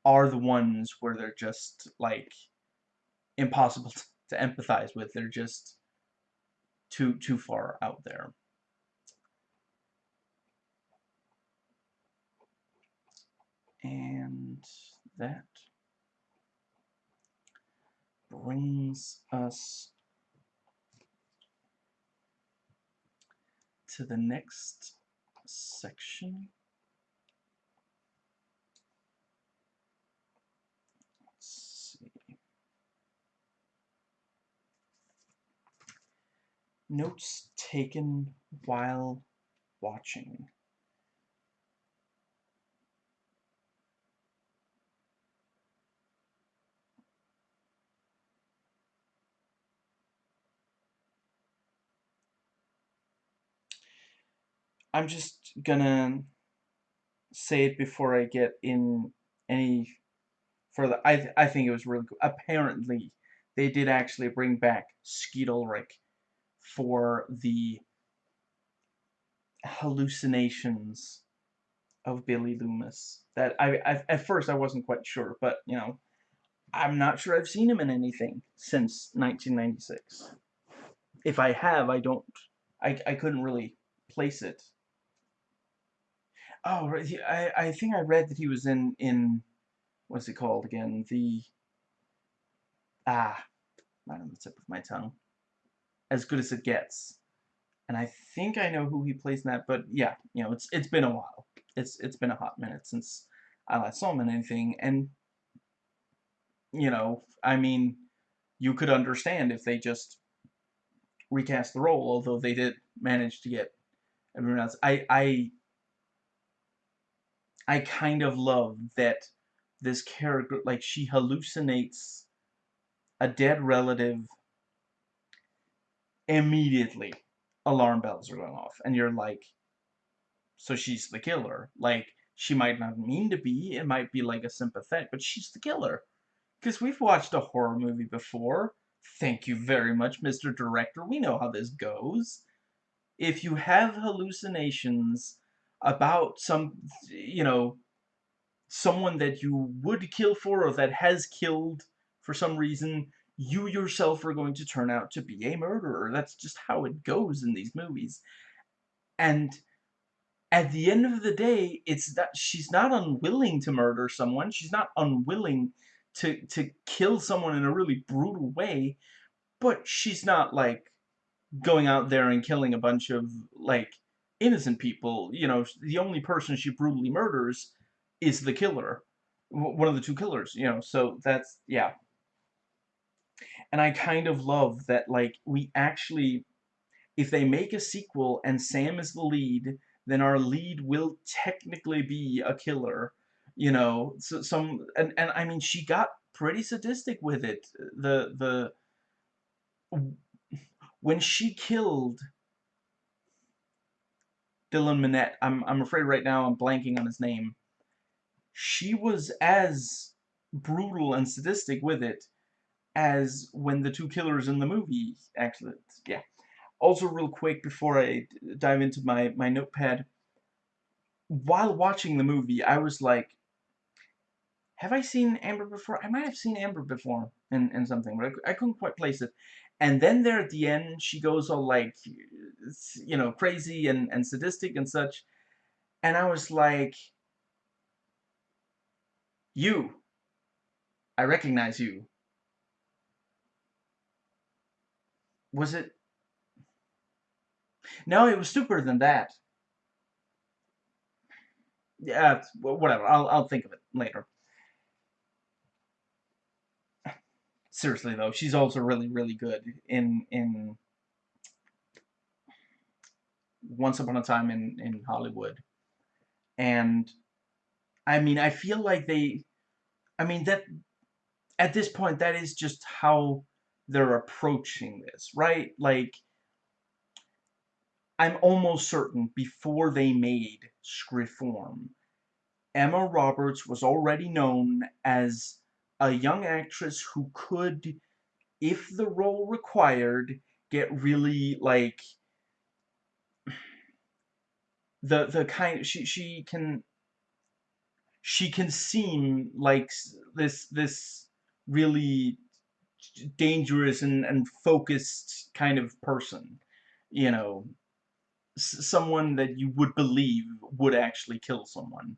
are the ones where they're just, like, impossible *laughs* to empathize with. They're just too, too far out there. And that brings us to the next section. Let's see. Notes taken while watching. I'm just gonna say it before I get in any further. I th I think it was really cool. Apparently, they did actually bring back Skeet Ulrich for the hallucinations of Billy Loomis. That I, I at first I wasn't quite sure, but you know, I'm not sure I've seen him in anything since 1996. If I have, I don't. I I couldn't really place it. Oh, right, I, I think I read that he was in, in, what's it called again? The, ah, not on the tip of my tongue. As Good as It Gets. And I think I know who he plays in that, but yeah, you know, it's it's been a while. It's it's been a hot minute since I last saw him in anything, and you know, I mean, you could understand if they just recast the role, although they did manage to get everyone else. I I I kind of love that this character, like, she hallucinates a dead relative immediately. Alarm bells are going off, and you're like, so she's the killer. Like, she might not mean to be, it might be like a sympathetic, but she's the killer. Because we've watched a horror movie before. Thank you very much, Mr. Director. We know how this goes. If you have hallucinations about some, you know, someone that you would kill for or that has killed for some reason, you yourself are going to turn out to be a murderer. That's just how it goes in these movies. And at the end of the day, it's that she's not unwilling to murder someone. She's not unwilling to to kill someone in a really brutal way, but she's not like going out there and killing a bunch of like innocent people. You know, the only person she brutally murders is the killer. One of the two killers, you know, so that's, yeah. And I kind of love that, like, we actually, if they make a sequel and Sam is the lead, then our lead will technically be a killer, you know, so some, and, and I mean, she got pretty sadistic with it. The, the, when she killed Dylan Minnette, I'm, I'm afraid right now I'm blanking on his name, she was as brutal and sadistic with it as when the two killers in the movie actually, yeah. Also, real quick, before I dive into my, my notepad, while watching the movie, I was like, have I seen Amber before? I might have seen Amber before in, in something, but I, I couldn't quite place it. And then there at the end, she goes all like, you know, crazy and, and sadistic and such. And I was like, you. I recognize you. Was it? No, it was stupider than that. Yeah, whatever. I'll, I'll think of it later. Seriously though, she's also really, really good in in Once Upon a Time in in Hollywood, and I mean, I feel like they, I mean that at this point that is just how they're approaching this, right? Like. I'm almost certain before they made Scream 4, Emma Roberts was already known as a young actress who could, if the role required, get really like the the kind she she can she can seem like this this really dangerous and and focused kind of person you know someone that you would believe would actually kill someone.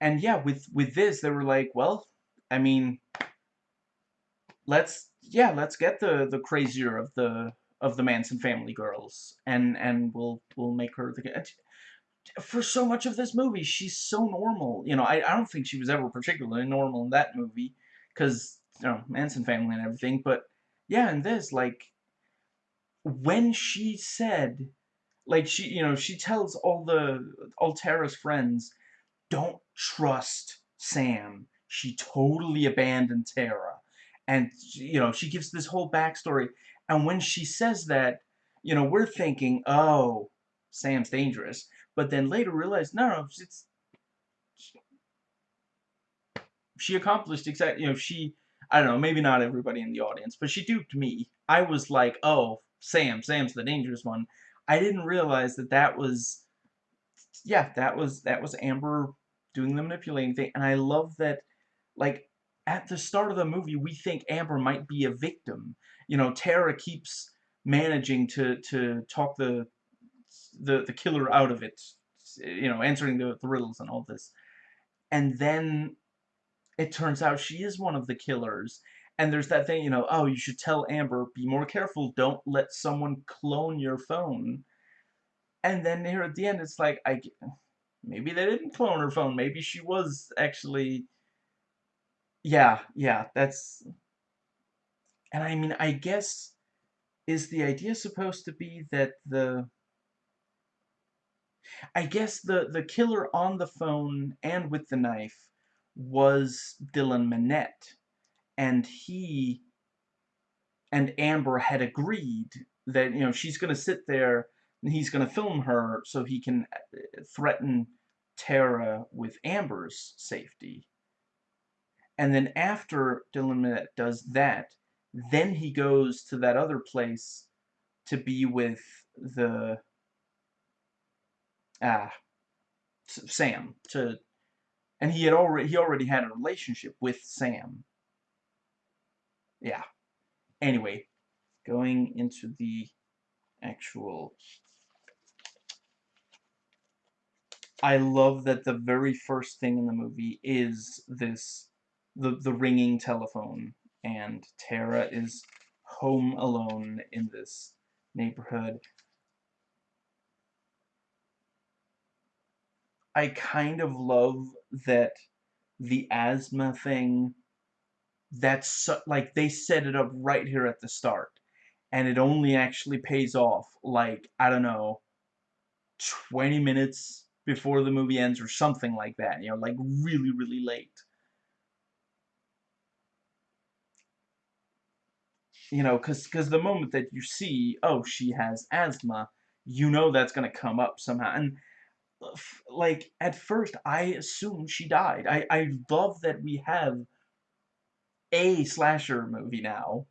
And yeah with with this they were like well I mean, let's yeah, let's get the the crazier of the of the Manson family girls, and and we'll we'll make her the uh, for so much of this movie, she's so normal. You know, I, I don't think she was ever particularly normal in that movie, because, you know, Manson family and everything, but, yeah, in this, like, when she said, like, she, you know, she tells all the, all Tara's friends, don't trust Sam she totally abandoned Tara. And, you know, she gives this whole backstory. And when she says that, you know, we're thinking, oh, Sam's dangerous. But then later realize, no, no, it's... She accomplished exactly, you know, she... I don't know, maybe not everybody in the audience, but she duped me. I was like, oh, Sam, Sam's the dangerous one. I didn't realize that that was, yeah, that was, that was Amber doing the manipulating thing, and I love that like, at the start of the movie, we think Amber might be a victim. You know, Tara keeps managing to, to talk the, the, the killer out of it. You know, answering the, the riddles and all this. And then it turns out she is one of the killers. And there's that thing, you know, oh, you should tell Amber, be more careful, don't let someone clone your phone. And then here at the end, it's like, I, maybe they didn't clone her phone. Maybe she was actually yeah, yeah, that's... And I mean, I guess, is the idea supposed to be that the... I guess the, the killer on the phone and with the knife was Dylan Minnette. And he and Amber had agreed that, you know, she's going to sit there and he's going to film her so he can uh, threaten Tara with Amber's safety. And then after Dylan does that, then he goes to that other place to be with the ah Sam to and he had already he already had a relationship with Sam. Yeah. Anyway, going into the actual I love that the very first thing in the movie is this the, the ringing telephone, and Tara is home alone in this neighborhood. I kind of love that the asthma thing, that's so, like they set it up right here at the start. And it only actually pays off like, I don't know, 20 minutes before the movie ends or something like that. You know, like really, really late. You know, because because the moment that you see, oh, she has asthma, you know that's gonna come up somehow, and, uh, like, at first, I assumed she died. I I love that we have a slasher movie now,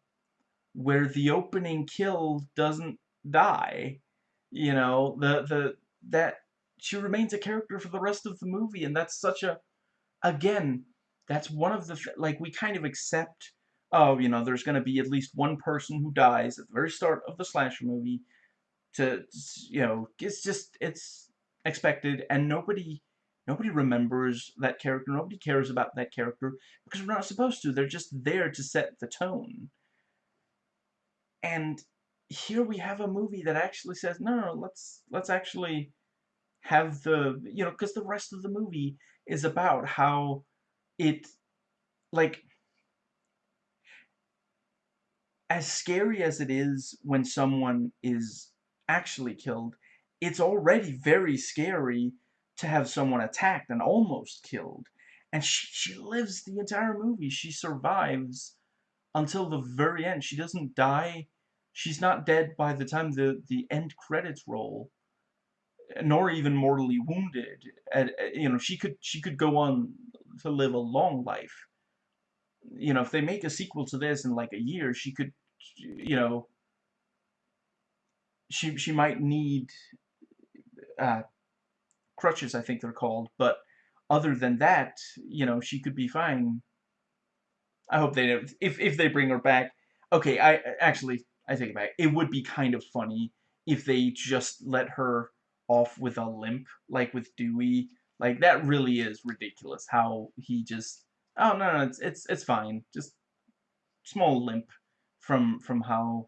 where the opening kill doesn't die, you know? The the that she remains a character for the rest of the movie, and that's such a again, that's one of the like, we kind of accept, "Oh, you know, there's gonna be at least one person who dies at the very start of the slasher movie," to you know, it's just it's expected, and nobody nobody remembers that character, nobody cares about that character, because we're not supposed to, they're just there to set the tone. And here we have a movie that actually says, "No, no, let's let's actually have the" you know, because the rest of the movie is about how it like as scary as it is when someone is actually killed, it's already very scary to have someone attacked and almost killed, and sh she lives the entire movie, she survives until the very end, she doesn't die, she's not dead by the time the the end credits roll, nor even mortally wounded, and, you know, she could she could go on to live a long life. You know, if they make a sequel to this in, like, a year, she could, you know she she might need, uh, crutches, I think they're called, but other than that, you know, she could be fine. I hope they if if they bring her back. Okay, I actually, I take it back, it would be kind of funny if they just let her off with a limp, like with Dewey, like, that really is ridiculous how he just, "Oh, no, no, it's it's it's fine, just small limp from from how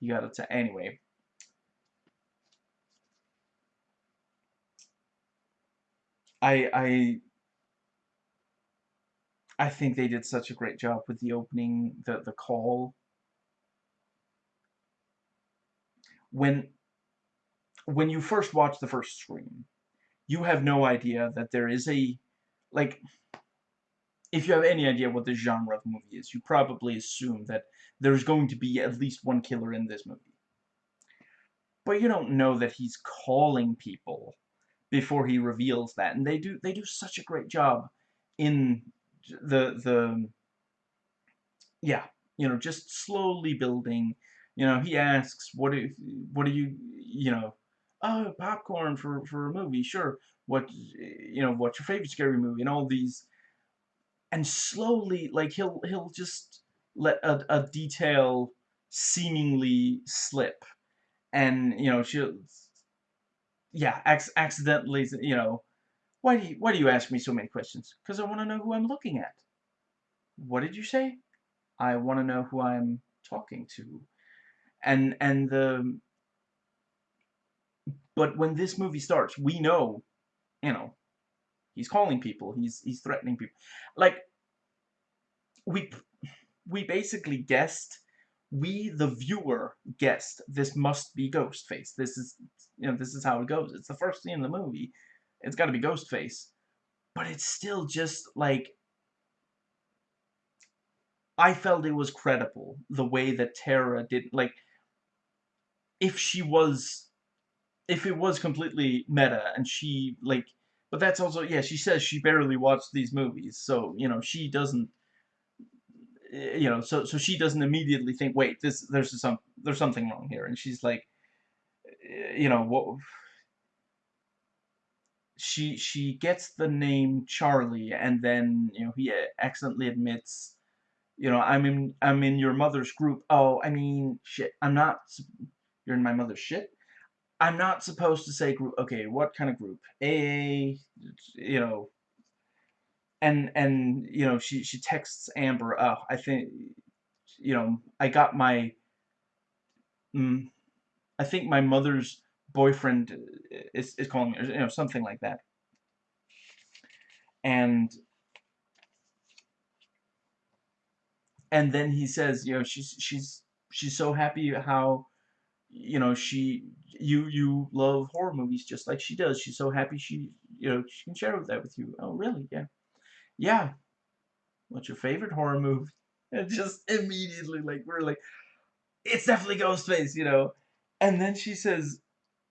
you got it to anyway. I I I think they did such a great job with the opening, the the call. When when you first watch the first Scream, you have no idea that there is a like, if you have any idea what the genre of movie is, you probably assume that there's going to be at least one killer in this movie. But you don't know that he's calling people before he reveals that, and they do they do such a great job in the the yeah, you know, just slowly building, you know, he asks, "What do what do you" you know, "Oh, popcorn for for a movie, sure. What you know, what's your favorite scary movie?" And all these and slowly, like, he'll he'll just let a a detail seemingly slip, and, you know, she'll yeah, acc accidentally, you know, "Why do you why do you ask me so many questions?" "'Cause I wanna know who I'm looking at." "What did you say?" "I wanna know who I'm talking to." And and the but when this movie starts, we know, you know, he's calling people, he's he's threatening people. Like we we basically guessed we, the viewer, guessed this must be Ghostface. This is you know, this is how it goes. It's the first scene in the movie. It's gotta be Ghostface. But it's still just, like I felt it was credible, the way that Tara did like if she was if it was completely meta and she, like but that's also yeah, she says she barely watched these movies, so, you know, she doesn't you know, so so she doesn't immediately think, "Wait, this there's some there's something wrong here," and she's like, you know, "What" she she gets the name Charlie, and then, you know, he accidentally admits, you know, "I'm in I'm in your mother's group." "Oh, I mean, shit, I'm not you're in my mother's shit? I'm not supposed to say group okay, what kind of group? AA?" You know and and, you know, she she texts Amber, "Oh, I think you know, I got my" mm, "I think my mother's boyfriend is is calling me," or, you know, something like that. And and then he says, you know, she's she's she's so happy how, you know, she you you love horror movies just like she does. She's so happy she, you know, she can share that with you. "Oh, really? Yeah." "Yeah." "What's your favorite horror movie?" *laughs* And just immediately, like, we're like, "It's definitely Ghostface," you know? And then she says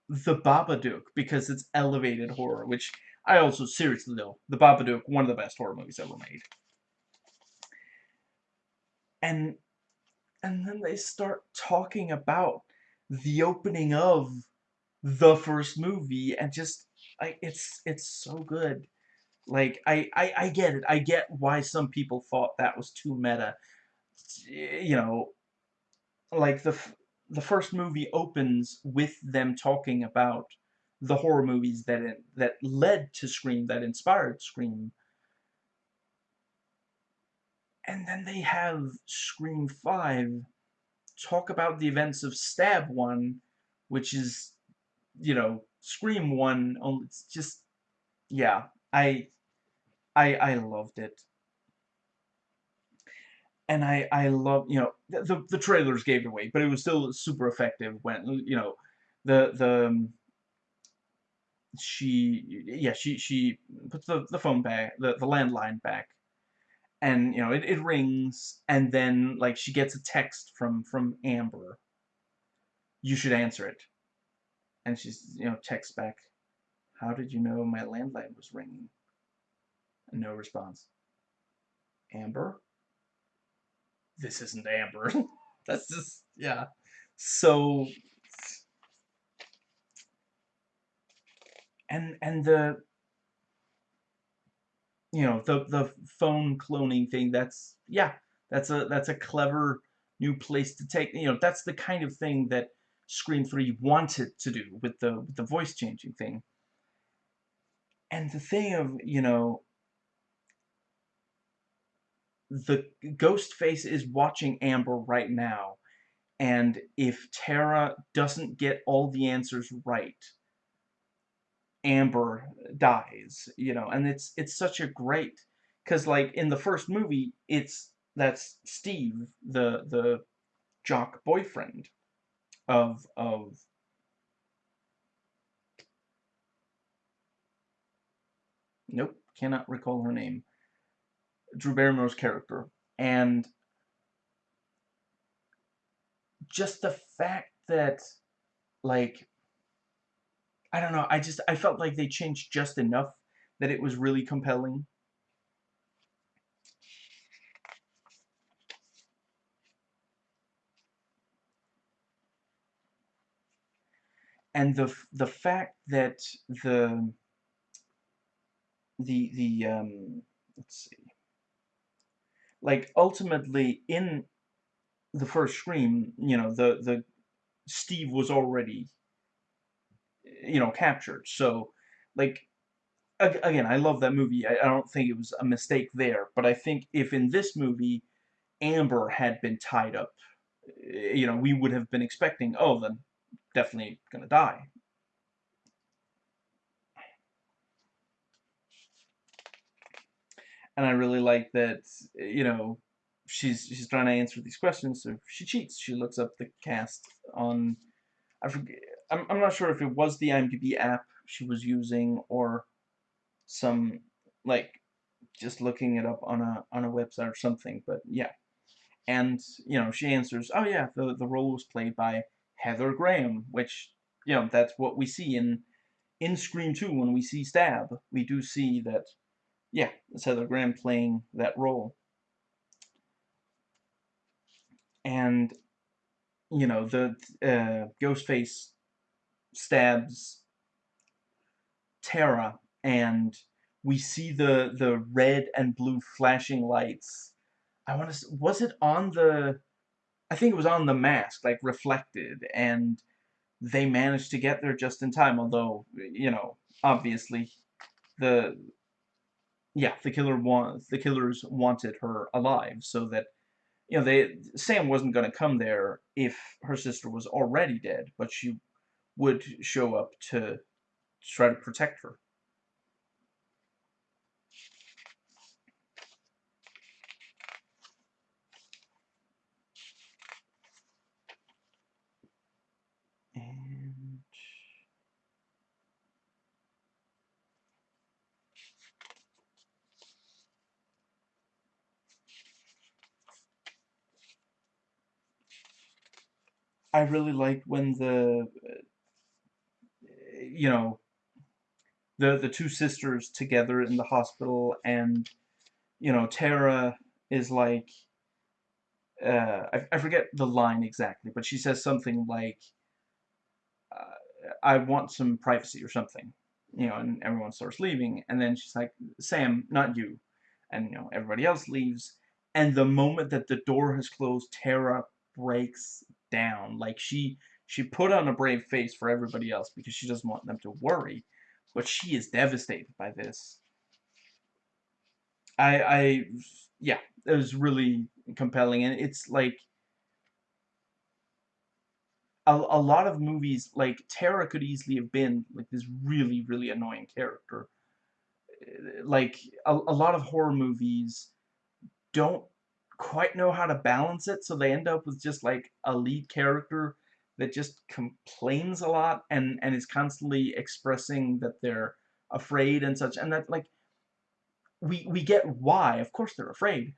The Babadook because it's elevated horror, which I also seriously though, The Babadook, one of the best horror movies ever made. And and then they start talking about the opening of the first movie and just like it's it's so good. Like I, I I get it. I get why some people thought that was too meta. You know, like the the first movie opens with them talking about the horror movies that it, that led to Scream, that inspired Scream. And then they have Scream 5 talk about the events of Stab 1, which is, you know, Scream 1, it's just, yeah, I, I, I loved it. And I, I love, you know, the, the trailers gave it away, but it was still super effective when, you know, the, the, um, she, yeah, she, she puts the, the phone back, the, the landline back, and, you know, it, it rings, and then, like, she gets a text from, from Amber. You should answer it. And she's, you know, texts back, how did you know my landline was ringing? No response. Amber? This isn't Amber. *laughs* That's just, yeah. So, and, and the, you know, the, the phone cloning thing, that's, yeah, that's a, that's a clever new place to take, you know, that's the kind of thing that Scream 3 wanted to do with the, with the voice changing thing. And the thing of, you know, the ghost face is watching Amber right now. And if Tara doesn't get all the answers right, Amber dies, you know, and it's it's such a great because like in the first movie, it's that's Steve, the the jock boyfriend of of nope, cannot recall her name. Drew Barrymore's character, and just the fact that like I don't know, I just I felt like they changed just enough that it was really compelling. And the the fact that the the the um let's see like ultimately in the first scream you know the the steve was already you know captured. So like again i love that movie. I, I don't think it was a mistake there but i think if in this movie amber had been tied up eh, you know we would have been expecting oh then definitely gonna die and I really like that, you know, she's she's trying to answer these questions, so she cheats. She looks up the cast on, I forget, I'm, I'm not sure if it was the IMDb app she was using or some, like, just looking it up on a, on a website or something, but yeah. And, you know, she answers, oh yeah, the, the role was played by Heather Graham, which, you know, that's what we see in, in Scream 2 when we see Stab. We do see that yeah, it's Heather Graham playing that role. And, you know, the uh, Ghostface stabs Tara, and we see the the red and blue flashing lights. I want to. Was it on the? I think it was on the mask, like reflected, and they managed to get there just in time. Although, you know, obviously, the yeah, the killer want the killers wanted her alive so that you know they Sam wasn't going to come there if her sister was already dead, but she would show up to try to protect her. I really liked when the you know, the the two sisters together in the hospital, and you know, Tara is like, uh, I, I forget the line exactly, but she says something like, uh, I want some privacy or something, you know, and everyone starts leaving, and then she's like, Sam, not you, and you know, everybody else leaves, and the moment that the door has closed, Tara breaks down, like she, she put on a brave face for everybody else because she doesn't want them to worry, but she is devastated by this. I, I, yeah, it was really compelling, and it's like a, a lot of movies, like Tara could easily have been like this really, really annoying character. Like a, a lot of horror movies don't quite know how to balance it, so they end up with just like a lead character that just complains a lot and and is constantly expressing that they're afraid and such, and that like we we get why, of course they're afraid,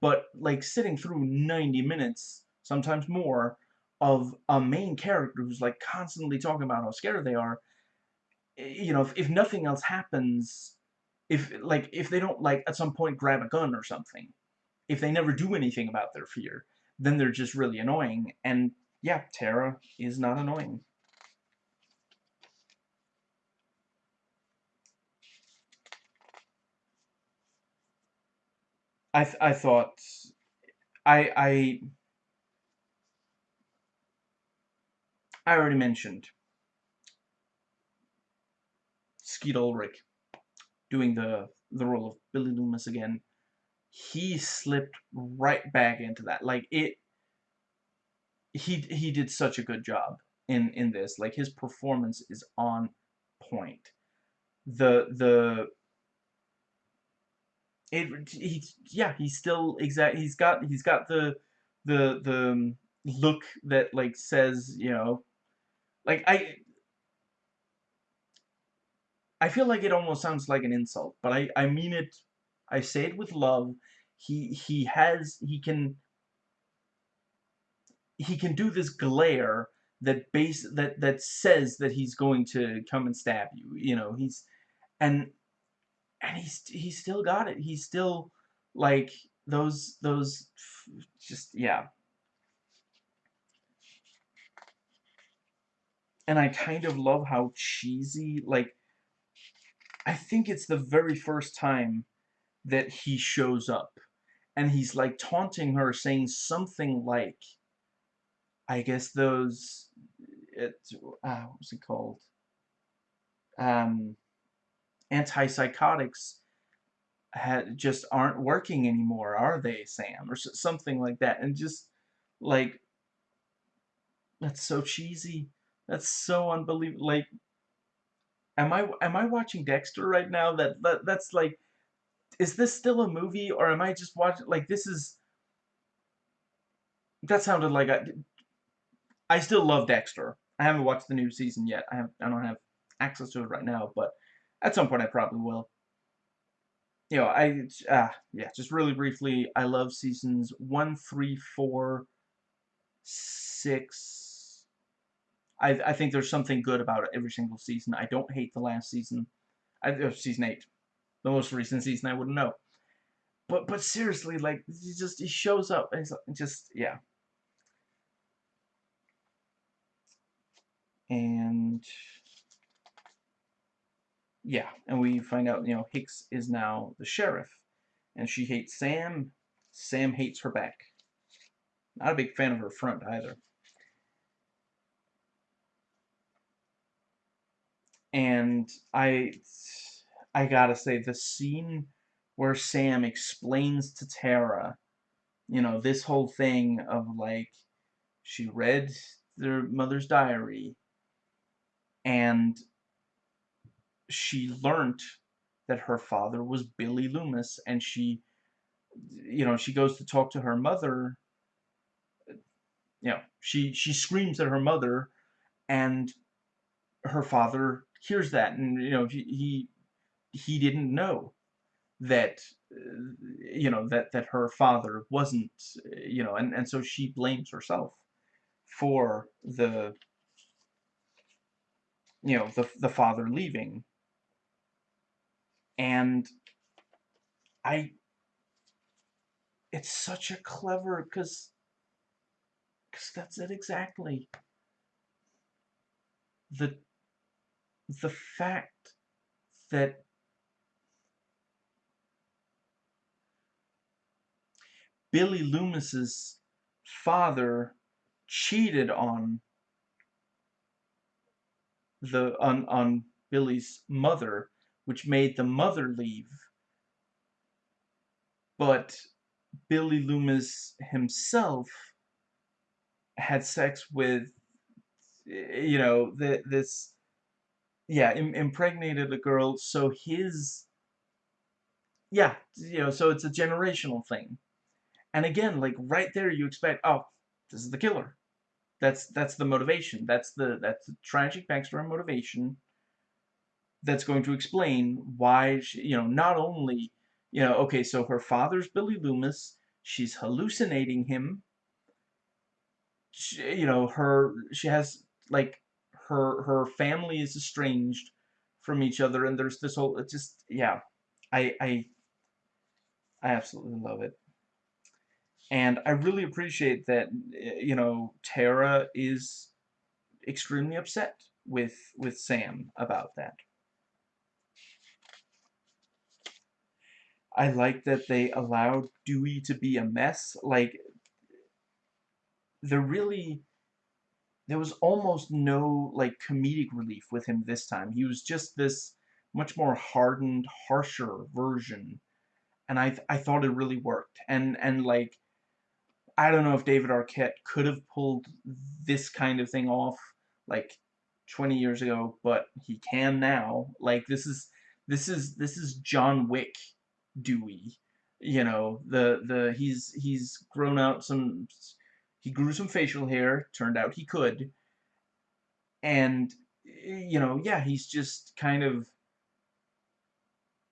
but like sitting through 90 minutes, sometimes more, of a main character who's like constantly talking about how scared they are, eh, you know, if, if nothing else happens, if like if they don't like at some point grab a gun or something, if they never do anything about their fear, then they're just really annoying. And yeah, Tara is not annoying. I th I thought I I I already mentioned Skeet Ulrich doing the the role of Billy Loomis again. He slipped right back into that. Like it he he did such a good job in in this. Like his performance is on point. The the it he yeah he's still exact he's got he's got the the the um, look that like says you know like I I feel like it almost sounds like an insult but I I mean it I say it with love he he has he can he can do this glare that base that that says that he's going to come and stab you you know he's and and he's he still got it. He's still like those those just yeah. And I kind of love how cheesy like I think it's the very first time that he shows up and he's like taunting her saying something like I guess those it uh, what was it called um antipsychotics had, just aren't working anymore, are they, Sam? Or something like that. And just, like, that's so cheesy. That's so unbelievable. Like, am I am I watching Dexter right now? That, that That's like, is this still a movie? Or am I just watching, like, this is, that sounded like, I, I still love Dexter. I haven't watched the new season yet. I have I don't have access to it right now, but at some point, I probably will. You know, I, uh, yeah, just really briefly, I love seasons 1, 3, 4, 6. I, I think there's something good about every single season. I don't hate the last season. I, season 8. The most recent season, I wouldn't know. But, but seriously, like, he just, he shows up, and just, yeah. And yeah, and we find out, you know, Hicks is now the sheriff. And she hates Sam. Sam hates her back. Not a big fan of her front either. And I I gotta say, the scene where Sam explains to Tara, you know, this whole thing of like, she read their mother's diary, and she learned that her father was Billy Loomis, and she, you know, she goes to talk to her mother. You know, she she screams at her mother, and her father hears that, and you know, he he, he didn't know that uh, you know that that her father wasn't uh, you know and and so she blames herself for the you know, the, the father leaving. And I, it's such a clever, because, because that's it exactly. The, the fact that Billy Loomis's father cheated on the on on Billy's mother, which made the mother leave. But Billy Loomis himself had sex with, you know, the, this, yeah, Im impregnated a girl, so his, yeah, you know, so it's a generational thing. And again, like, right there you expect, oh, this is the killer. That's that's the motivation. That's the that's the tragic backstory motivation that's going to explain why she, you know not only you know okay so her father's Billy Loomis she's hallucinating him she, you know her she has like her her family is estranged from each other and there's this whole it just yeah I I I absolutely love it and I really appreciate that, eh, you know, Tara is extremely upset with with Sam about that. I like that they allowed Dewey to be a mess. Like, there really, there was almost no, like, comedic relief with him this time. He was just this much more hardened, harsher version. And I, I thought it really worked. And, and like, I don't know if David Arquette could have pulled this kind of thing off like 20 years ago, but he can now. Like this is this is this is John Wick Dewey. You know, the the he's he's grown out some he grew some facial hair, turned out he could. And you know, yeah, he's just kind of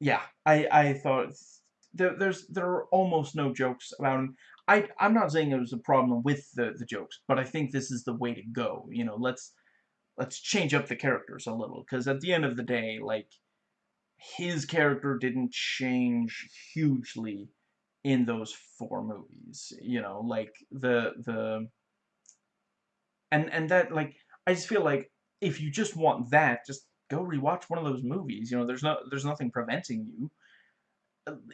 yeah, I I thought there, there's there are almost no jokes about him. I I'm not saying it was a problem with the the jokes, but I think this is the way to go. You know, let's let's change up the characters a little because at the end of the day, like his character didn't change hugely in those four movies. You know, like the the and and that like I just feel like if you just want that, just go rewatch one of those movies. You know, there's no there's nothing preventing you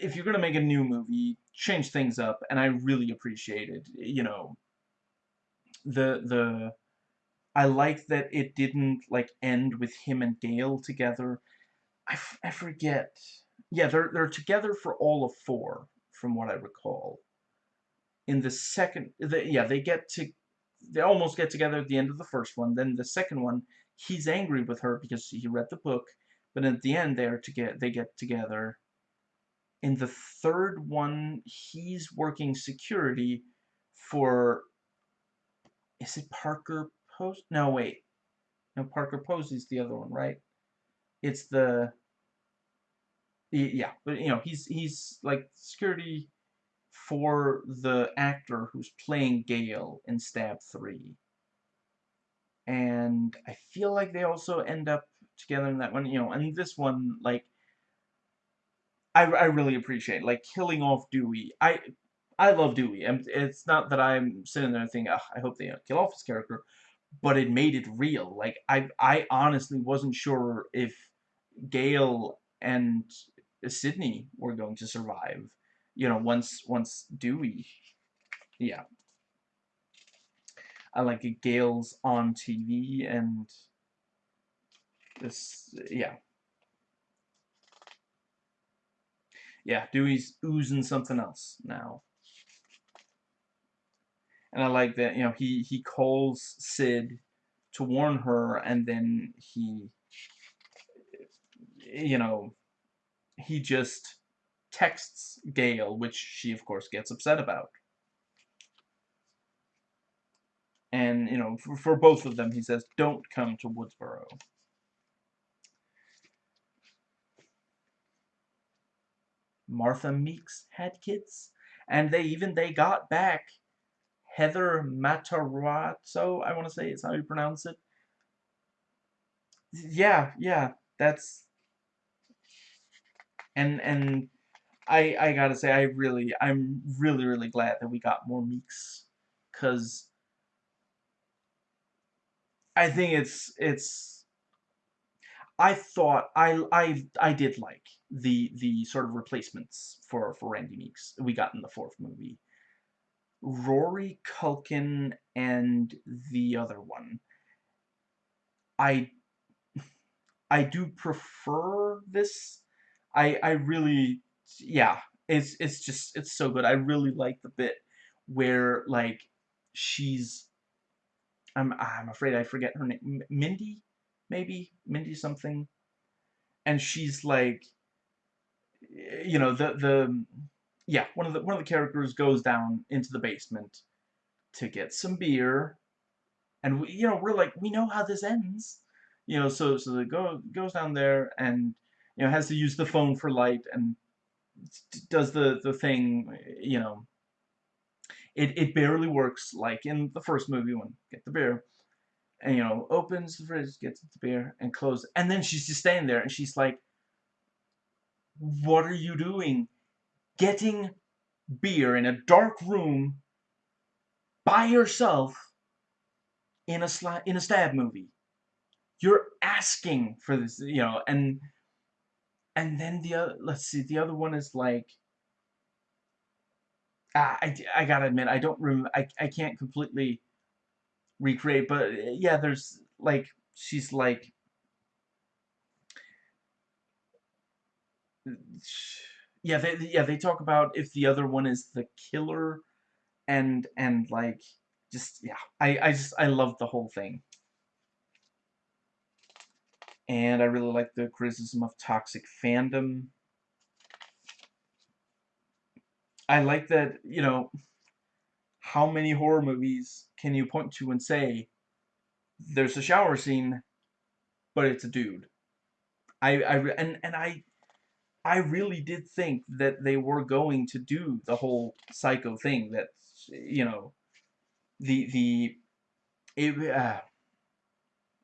if you're gonna make a new movie, change things up, and I really appreciated, you know, the the. I like that it didn't like end with him and Gale together. I, I forget. Yeah, they're they're together for all of four, from what I recall. In the second, the, yeah, they get to, they almost get together at the end of the first one. Then the second one, he's angry with her because he read the book, but at the end they're to get they get together in the third one, he's working security for. Is it Parker Post? No, wait. No, Parker Posey's the other one, right? It's the. Yeah, but you know, he's he's like security for the actor who's playing Gale in Stab 3. And I feel like they also end up together in that one, you know, and this one, like, I, I really appreciate like killing off Dewey. I I love Dewey, and it's not that I'm sitting there thinking, I hope they kill off his character, but it made it real. Like I I honestly wasn't sure if Gale and Sidney were going to survive. You know, once once Dewey, yeah. I like. Gale's on TV and this, yeah. Yeah, Dewey's oozing something else now. And I like that, you know, he, he calls Sid to warn her, and then he, you know, he just texts Gale, which she, of course, gets upset about. And, you know, for, for both of them, he says, don't come to Woodsboro. Martha Meeks had kids, and they even they got back Heather Matarazzo, I want to say is how you pronounce it. yeah, yeah, that's and and I I gotta say I really I'm really really glad that we got more Meeks, cause I think it's it's I thought I I I did like the the sort of replacements for for Randy Meeks we got in the fourth movie. Rory Culkin and the other one. I I do prefer this. I I really yeah, it's it's just it's so good. I really like the bit where like she's I'm I'm afraid I forget her name. Mindy, maybe Mindy something, and she's like, you know, the the yeah one of the one of the characters goes down into the basement to get some beer, and we, you know we're like we know how this ends, you know, so so the go goes down there and you know has to use the phone for light and does the the thing, you know. It it barely works like in the first movie when get the beer and you know opens the fridge, gets the beer, and closes. And then she's just standing there, and she's like, "What are you doing? Getting beer in a dark room by yourself in a sla- in a stab movie? You're asking for this, you know." And and then the other, let's see, the other one is like. Uh, I, I gotta admit, I don't remember. I, I can't completely recreate, but yeah, there's like she's like yeah, they yeah, they talk about if the other one is the killer and and like just yeah, I I just I love the whole thing. And I really like the criticism of toxic fandom. I like that, you know, how many horror movies can you point to and say there's a shower scene, but it's a dude? I I and and I I really did think that they were going to do the whole psycho thing that you know the the it, uh,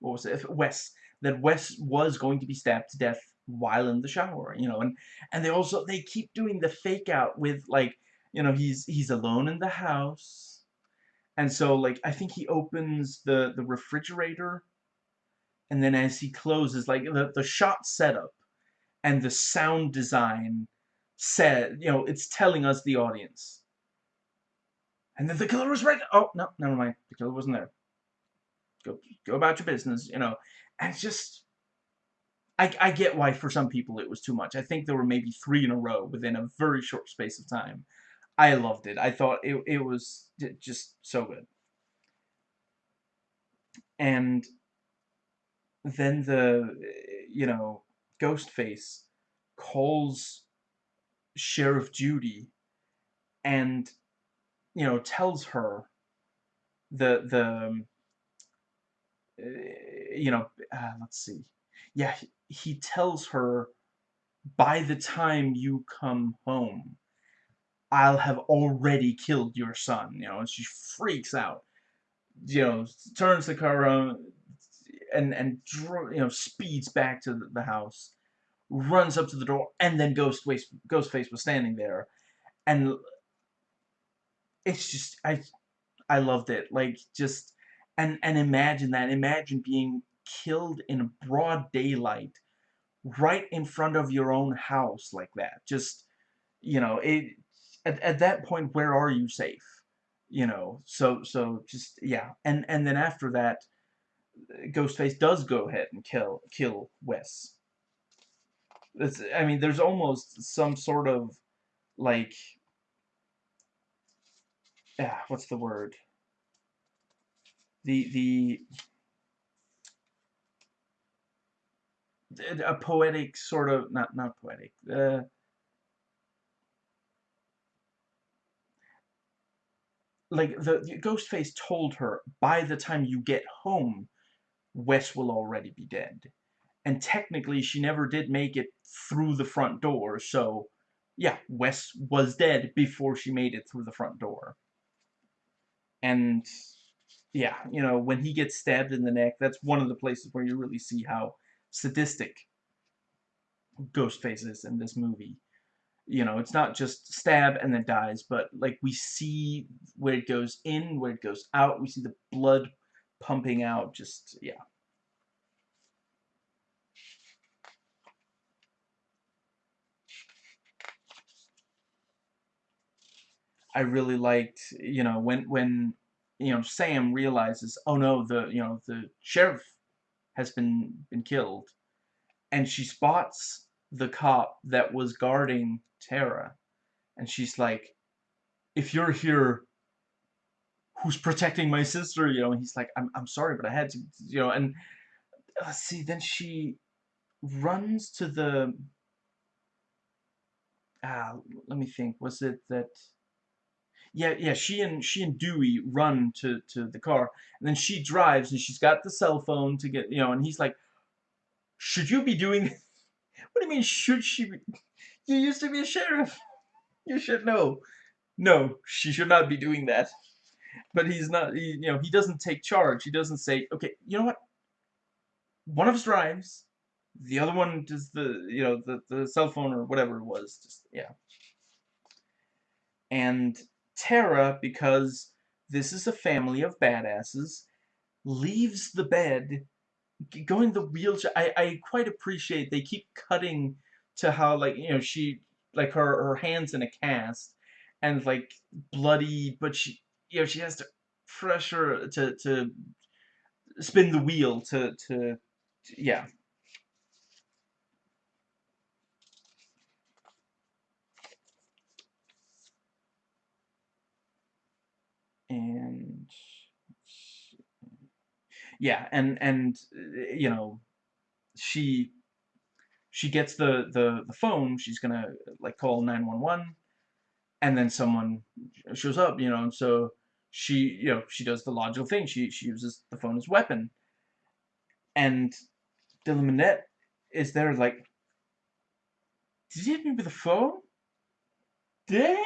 what was it? Wes that Wes was going to be stabbed to death while in the shower you know and and they also they keep doing the fake out with like you know he's he's alone in the house. And so like I think he opens the the refrigerator and then as he closes like the, the shot setup and the sound design said, you know, it's telling us the audience. And then the killer was right. Oh no, never mind. The killer wasn't there. Go, go about your business, you know. And just, I, I get why for some people it was too much. I think there were maybe three in a row within a very short space of time. I loved it. I thought it, it was just so good. And then the, you know, Ghostface calls Sheriff Judy and you know tells her the the um, you know uh, let's see. Yeah he tells her by the time you come home I'll have already killed your son. You know and she freaks out. You know turns the car around and and you know speeds back to the house runs up to the door and then Ghostface Ghostface was standing there. And it's just I I loved it like just and and imagine that imagine being killed in broad daylight right in front of your own house like that just you know it at, at that point where are you safe? You know so so just yeah and and then after that Ghostface does go ahead and kill kill Wes. It's, I mean, there's almost some sort of like, yeah, what's the word? The the a poetic sort of not not poetic. Uh, like the, the Ghostface told her by the time you get home Wes will already be dead. And technically, she never did make it through the front door, so yeah, Wes was dead before she made it through the front door. And yeah, you know, when he gets stabbed in the neck, that's one of the places where you really see how sadistic Ghostface is in this movie. You know, it's not just stab and then dies, but like we see where it goes in, where it goes out. We see the blood pumping out. Just yeah. I really liked, you know, when when you know Sam realizes, oh no, the you know the sheriff has been been killed, and she spots the cop that was guarding Tara, and she's like, if you're here, who's protecting my sister? You know, and he's like, I'm I'm sorry, but I had to, you know, and let's see, then she runs to the. Ah, let me think. Was it that? yeah, yeah, she and she and Dewey run to to the car, and then she drives, and she's got the cell phone to get, you know, and he's like, "Should you be doing? *laughs* what do you mean? Should she? Be, you used to be a sheriff. *laughs* You should know. No, she should not be doing that." But he's not. He, you know, he doesn't take charge. He doesn't say, "Okay, you know what? One of us drives, the other one does the, you know, the the cell phone or whatever it was. Just yeah." And Tara, because this is a family of badasses, leaves the bed, going the wheelchair. I, I quite appreciate they keep cutting to how, like, you know, she, like, her, her hand's in a cast, and, like, bloody, but she, you know, she has to pressure to, to spin the wheel to, to, to yeah. and yeah, and and you know, she she gets the the the phone. She's gonna like call nine one one, and then someone shows up. You know, and so she you know she does the logical thing. She she uses the phone as weapon, and Dylan Minnette is there like, did you hit me with a phone? Dick?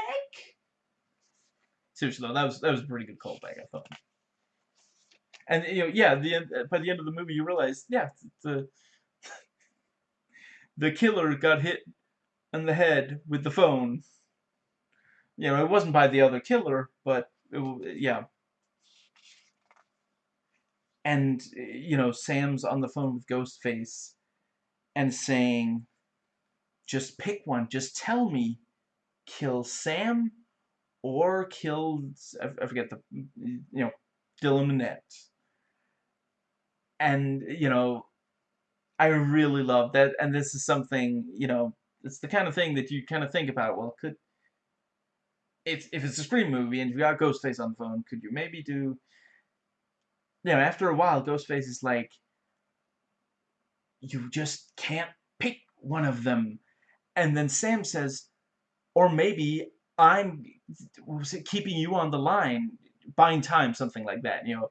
seriously though, that was that was a pretty good callback, I thought. And you know, yeah, the end, by the end of the movie, you realize, yeah, the *laughs* the killer got hit in the head with the phone. You know, it wasn't by the other killer, but it, yeah. And you know, Sam's on the phone with Ghostface, and saying, "Just pick one. Just tell me, kill Sam." or kill, I, forget the you know Dylan Minnette. And you know, I really love that, and this is something you know, it's the kind of thing that you kind of think about. Well, could if if it's a Scream movie and you got Ghostface on the phone, could you maybe do? You know, after a while, Ghostface is like, you just can't pick one of them, and then Sam says, or maybe I'm keeping you on the line, buying time, something like that, you know.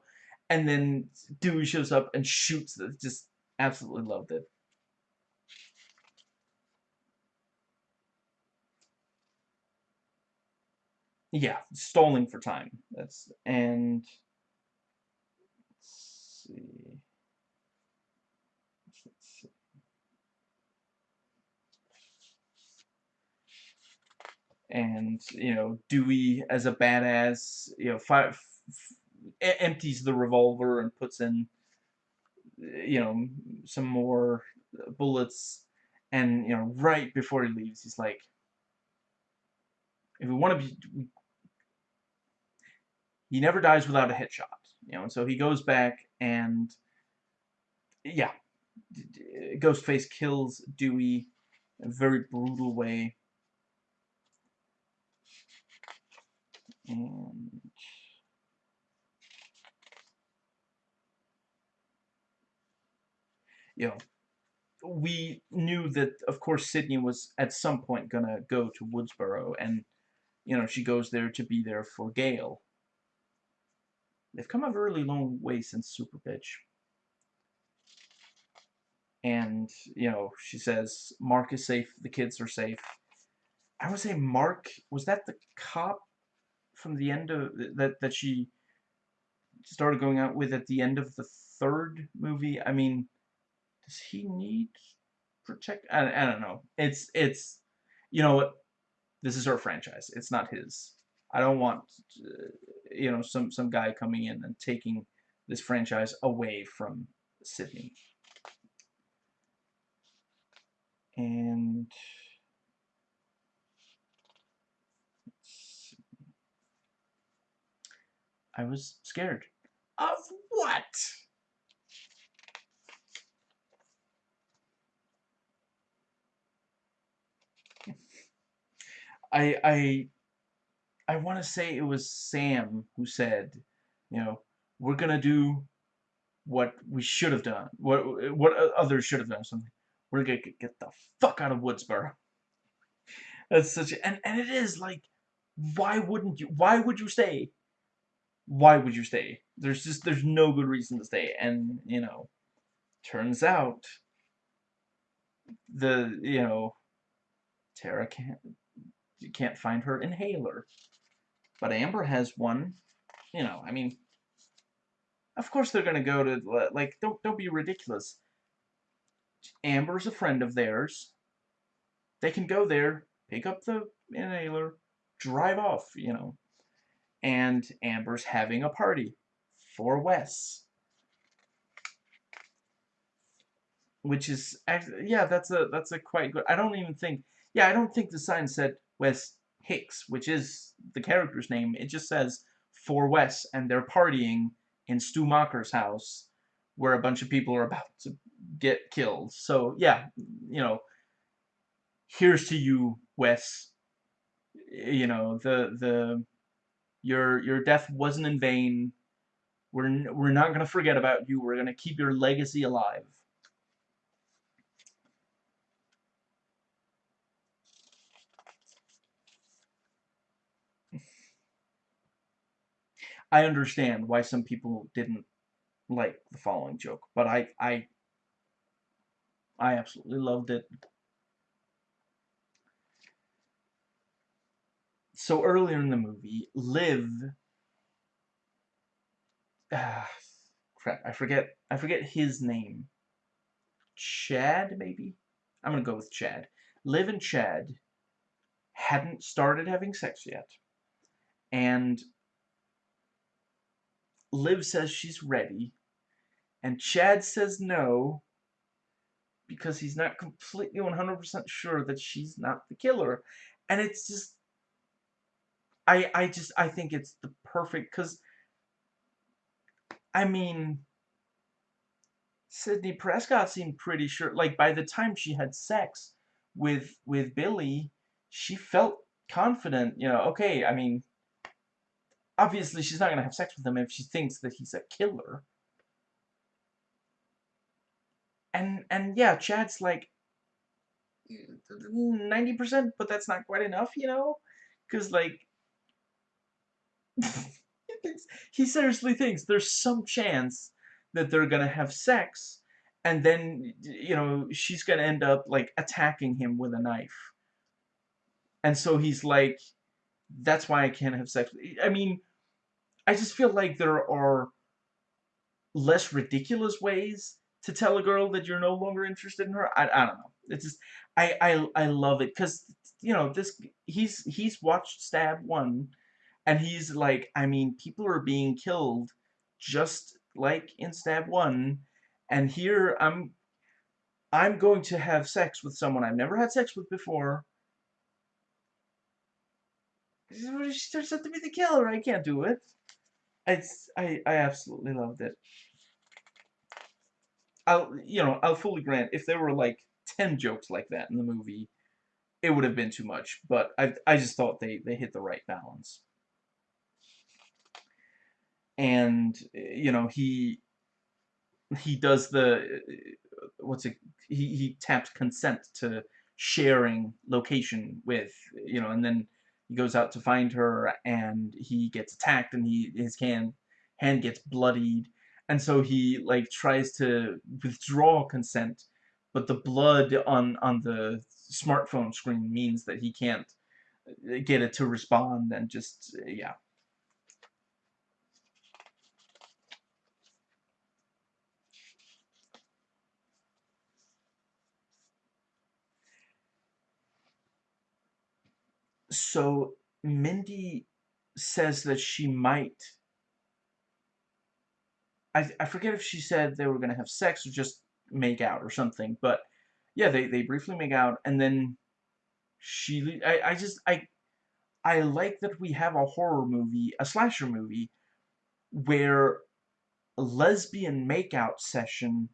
And then Dewey shows up and shoots. Just absolutely loved it. Yeah, stalling for time. That's and let's see. and you know Dewey as a badass you know fire, empties the revolver and puts in you know some more bullets and you know right before he leaves he's like if we want to be he never dies without a headshot you know and so he goes back and yeah Ghostface kills Dewey in a very brutal way. And you know we knew that of course Sidney was at some point gonna go to Woodsboro and you know she goes there to be there for Gale they've come a really long way since Super Bitch and you know she says Mark is safe the kids are safe I would say Mark was that the cop from the end of that that she started going out with at the end of the third movie. I mean, does he need protect? I, I don't know. It's it's you know what? This is her franchise. It's not his. I don't want uh, you know some some guy coming in and taking this franchise away from Sidney. And I was scared. Of what? I I I want to say it was Sam who said, you know, we're gonna do what we should have done, what what others should have done, something. We're gonna get, get the fuck out of Woodsboro. *laughs* That's such a, and and it is like, why wouldn't you? Why would you stay? Why would you stay? There's just there's no good reason to stay, and you know, turns out the you know, Tara can't you can't find her inhaler. But Amber has one. You know, I mean, of course they're gonna go to like don't don't be ridiculous. Amber's a friend of theirs. They can go there, pick up the inhaler, drive off, you know. And Amber's having a party for Wes. Which is yeah, that's a that's a quite good. I don't even think yeah, I don't think the sign said Wes Hicks, which is the character's name. It just says for Wes, and they're partying in Stu Macher's house, where a bunch of people are about to get killed. So yeah, you know, here's to you, Wes. You know the the your your death wasn't in vain. We're we're not gonna forget about you. We're gonna keep your legacy alive. I understand why some people didn't like the following joke, but I I I absolutely loved it. So earlier in the movie, Liv ah, crap, I forget I forget his name. Chad maybe? I'm to go with Chad. Liv and Chad hadn't started having sex yet. And Liv says she's ready, and Chad says no because he's not completely 100% sure that she's not the killer. And it's just I I just I think it's the perfect cuz I mean Sidney Prescott seemed pretty sure like by the time she had sex with with Billy, she felt confident, you know, okay, I mean obviously she's not going to have sex with him if she thinks that he's a killer. And and yeah, Chad's like 90%, but that's not quite enough, you know? Cuz like *laughs* he seriously thinks there's some chance that they're going to have sex and then you know she's going to end up like attacking him with a knife. And so he's like that's why I can't have sex. I mean, I just feel like there are less ridiculous ways to tell a girl that you're no longer interested in her. I, I don't know. It's just I I I love it because you know this he's he's watched Stab one, and he's like I mean people are being killed, just like in Stab one, and here I'm I'm going to have sex with someone I've never had sex with before. She turns out to be the killer. I can't do it. It's I I absolutely loved it. I'll you know I'll fully grant if there were like ten jokes like that in the movie, it would have been too much. But I I just thought they they hit the right balance. And you know he he does the what's it he he taps consent to sharing location with you know and then he goes out to find her and he gets attacked and he his hand hand gets bloodied. And so he like tries to withdraw consent but the blood on on the smartphone screen means that he can't uh, get it to respond and just yeah so Mindy says that she might I, I forget if she said they were going to have sex or just make out or something, but yeah, they, they briefly make out, and then she, I, I just, I, I like that we have a horror movie, a slasher movie, where a lesbian makeout session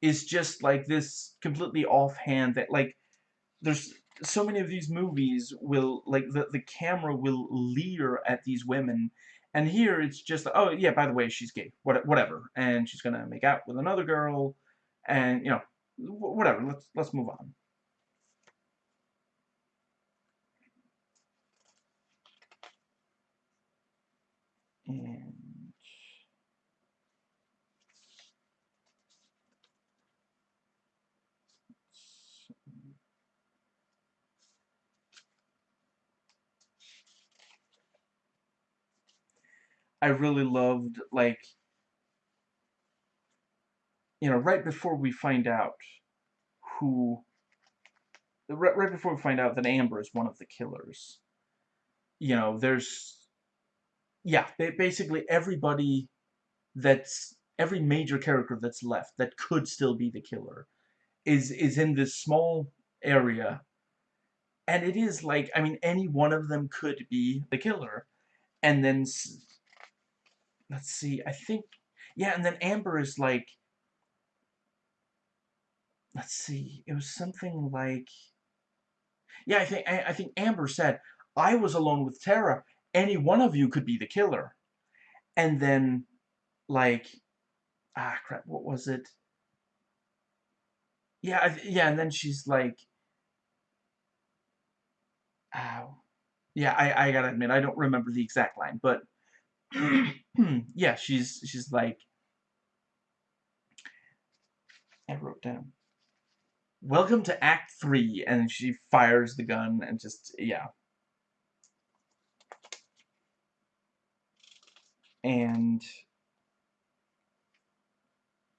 is just like this completely offhand that like there's so many of these movies will like the the camera will leer at these women and here it's just oh yeah by the way she's gay whatever and she's gonna make out with another girl and you know whatever let's let's move on. And I really loved, like, you know, right before we find out who, right, right before we find out that Amber is one of the killers, you know, there's, yeah, basically everybody that's, every major character that's left that could still be the killer is, is in this small area, and it is like, I mean, any one of them could be the killer, and then let's see, I think, yeah, and then Amber is like, let's see, it was something like, yeah, I think, I, I think Amber said, I was alone with Tara, any one of you could be the killer. And then, like, ah, crap, what was it? Yeah, yeah, and then she's like, ow. Yeah, I, I gotta admit, I don't remember the exact line, but *clears throat* yeah, she's she's like I wrote down. Welcome to Act 3 and she fires the gun and just yeah. And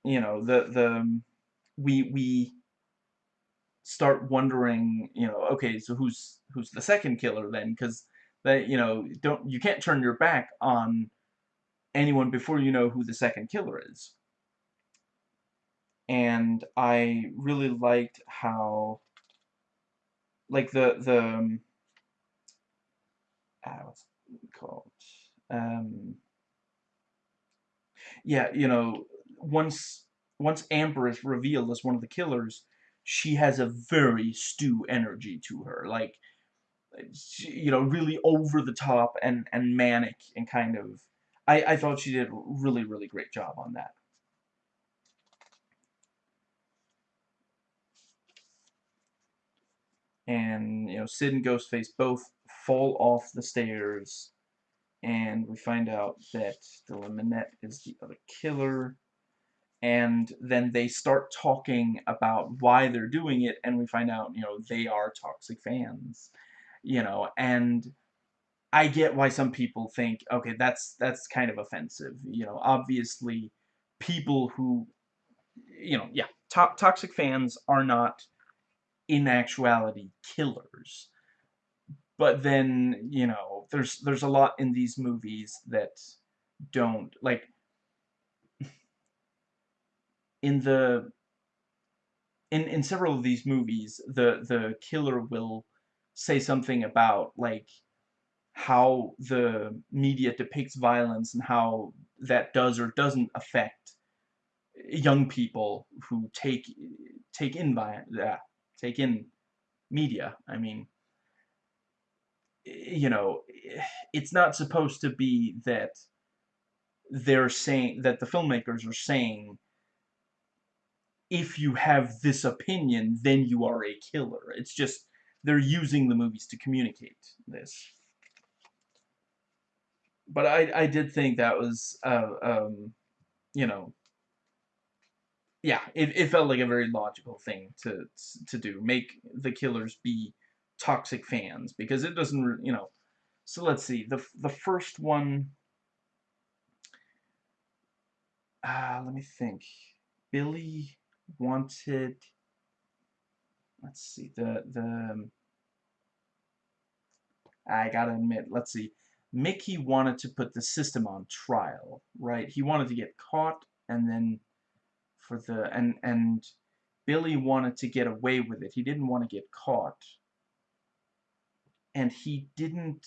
you know, the the we we start wondering, you know, okay, so who's who's the second killer then cuz that you know don't you can't turn your back on anyone before you know who the second killer is. And I really liked how like the the um, ah, what's it called? Um yeah you know once once Amber is revealed as one of the killers she has a very Stu energy to her. Like you know, really over the top and, and manic and kind of, I, I thought she did a really, really great job on that. And, you know, Sid and Ghostface both fall off the stairs and we find out that the Minnette is the other killer and then they start talking about why they're doing it and we find out you know they are toxic fans you know, and I get why some people think, okay, that's that's kind of offensive. You know, obviously, people who, you know, yeah, to toxic fans are not, in actuality, killers. But then, you know, there's there's a lot in these movies that don't like. In the in in several of these movies, the the killer will say something about like how the media depicts violence and how that does or doesn't affect young people who take take in yeah, take in media. I mean, eh, you know, eh, it's not supposed to be that they're saying that the filmmakers are saying if you have this opinion, then you are a killer. It's just they're using the movies to communicate this. But I, I did think that was, uh, um, you know, yeah, it, it felt like a very logical thing to to do. Make the killers be toxic fans because it doesn't, you know. So let's see. The the first one. Uh, let me think. Billy wanted. Let's see the the. I gotta admit, let's see. Mickey wanted to put the system on trial, right? He wanted to get caught and then for the and and Billy wanted to get away with it. He didn't want to get caught. And he didn't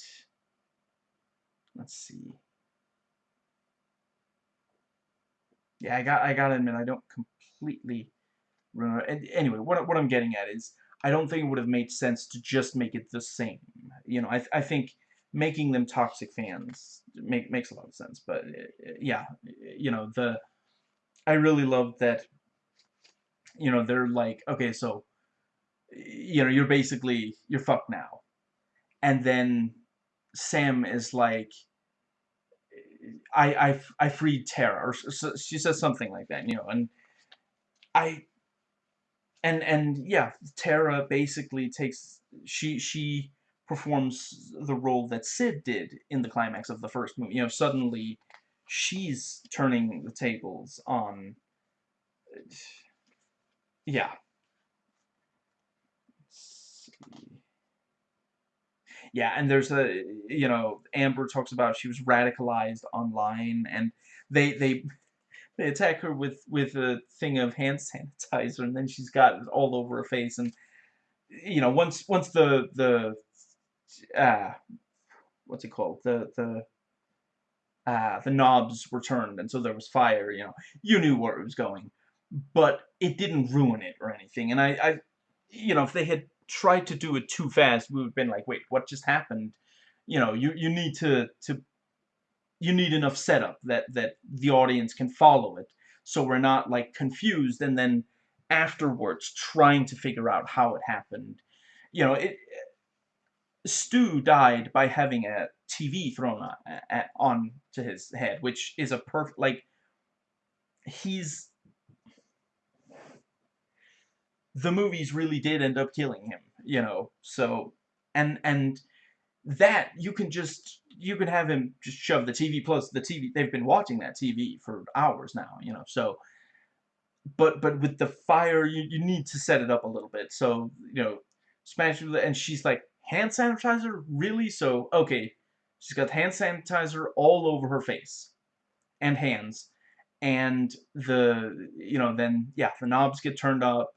let's see. Yeah, I got I gotta admit I don't completely remember. Anyway, what what I'm getting at is I don't think it would have made sense to just make it the same. You know, I I think making them toxic fans make makes a lot of sense. But yeah, you know the I really love that. You know, they're like, okay, so you know, you're basically you're fucked now, and then Sam is like, I I I freed Tara, or she says something like that, you know, and I and and yeah, Tara basically takes she she performs the role that Sid did in the climax of the first movie. You know, suddenly she's turning the tables on. Yeah. Yeah, and there's a you know Amber talks about she was radicalized online, and they they they attack her with with a thing of hand sanitizer, and then she's got it all over her face. And you know, once once the the uh, what's it called? The the uh, the knobs were turned, and so there was fire. You know, you knew where it was going, but it didn't ruin it or anything. And I, I you know, if they had tried to do it too fast, we would have been like, wait, what just happened? You know, you you need to to you need enough setup that that the audience can follow it. So we're not like confused and then afterwards trying to figure out how it happened. You know it Stu died by having a TV thrown on, to his head which is a perfect like he's the movies really did end up killing him you know so and and that you can just you can have him just shove the TV plus the TV they've been watching that TV for hours now you know so but but with the fire you, you need to set it up a little bit. So you know smash and she's like hand sanitizer? Really? So okay she's got hand sanitizer all over her face and hands and the you know then yeah the knobs get turned up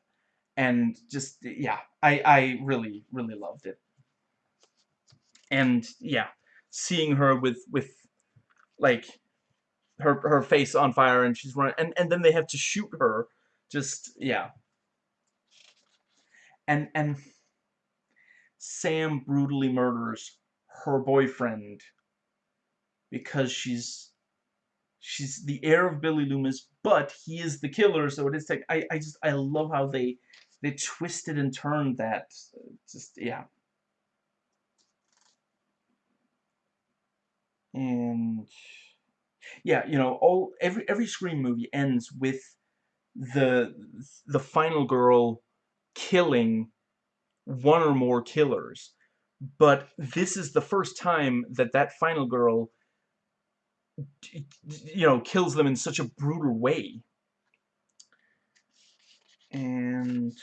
and just yeah I I really really loved it. And yeah, seeing her with with like her her face on fire and she's running and and then they have to shoot her. Just yeah. And and Sam brutally murders her boyfriend because she's she's the heir of Billy Loomis but he is the killer. So it is like I, I just I love how they they twisted and turned that. Just yeah and yeah, you know, all every every Scream movie ends with the the final girl killing one or more killers. But this is the first time that that final girl you know, kills them in such a brutal way. And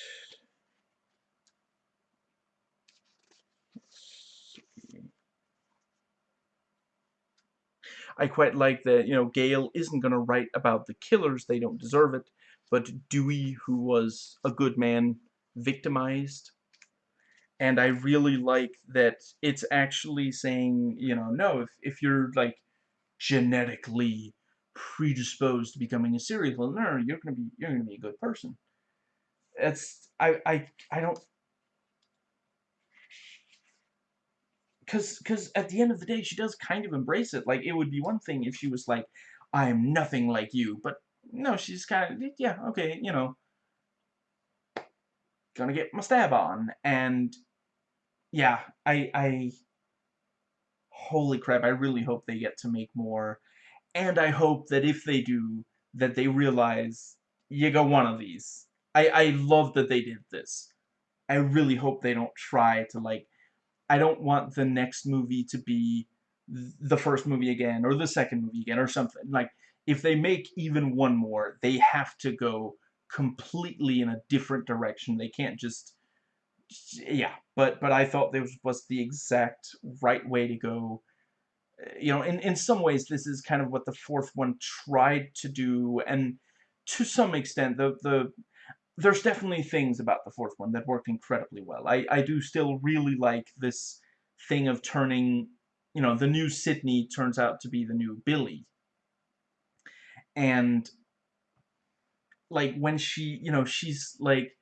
I quite like that, you know, Gale isn't going to write about the killers, they don't deserve it, but Dewey, who was a good man, victimized. And I really like that it's actually saying, you know, no, if, if you're, like, genetically predisposed to becoming a serial killer, you're gonna be you're gonna be a good person. It's I I I don't because because at the end of the day she does kind of embrace it. Like it would be one thing if she was like I'm nothing like you but no she's kind of yeah okay you know. Gonna get my stab on and yeah I I holy crap I really hope they get to make more. And I hope that if they do that they realize you got one of these. I I love that they did this. I really hope they don't try to like I don't want the next movie to be the first movie again or the second movie again or something. Like, if they make even one more, they have to go completely in a different direction. They can't just yeah, but but I thought this was the exact right way to go. Uh, you know, in in some ways, this is kind of what the fourth one tried to do, and to some extent, the the there's definitely things about the fourth one that worked incredibly well. I I do still really like this thing of turning, you know, the new Sidney turns out to be the new Billy, and like when she, you know, she's like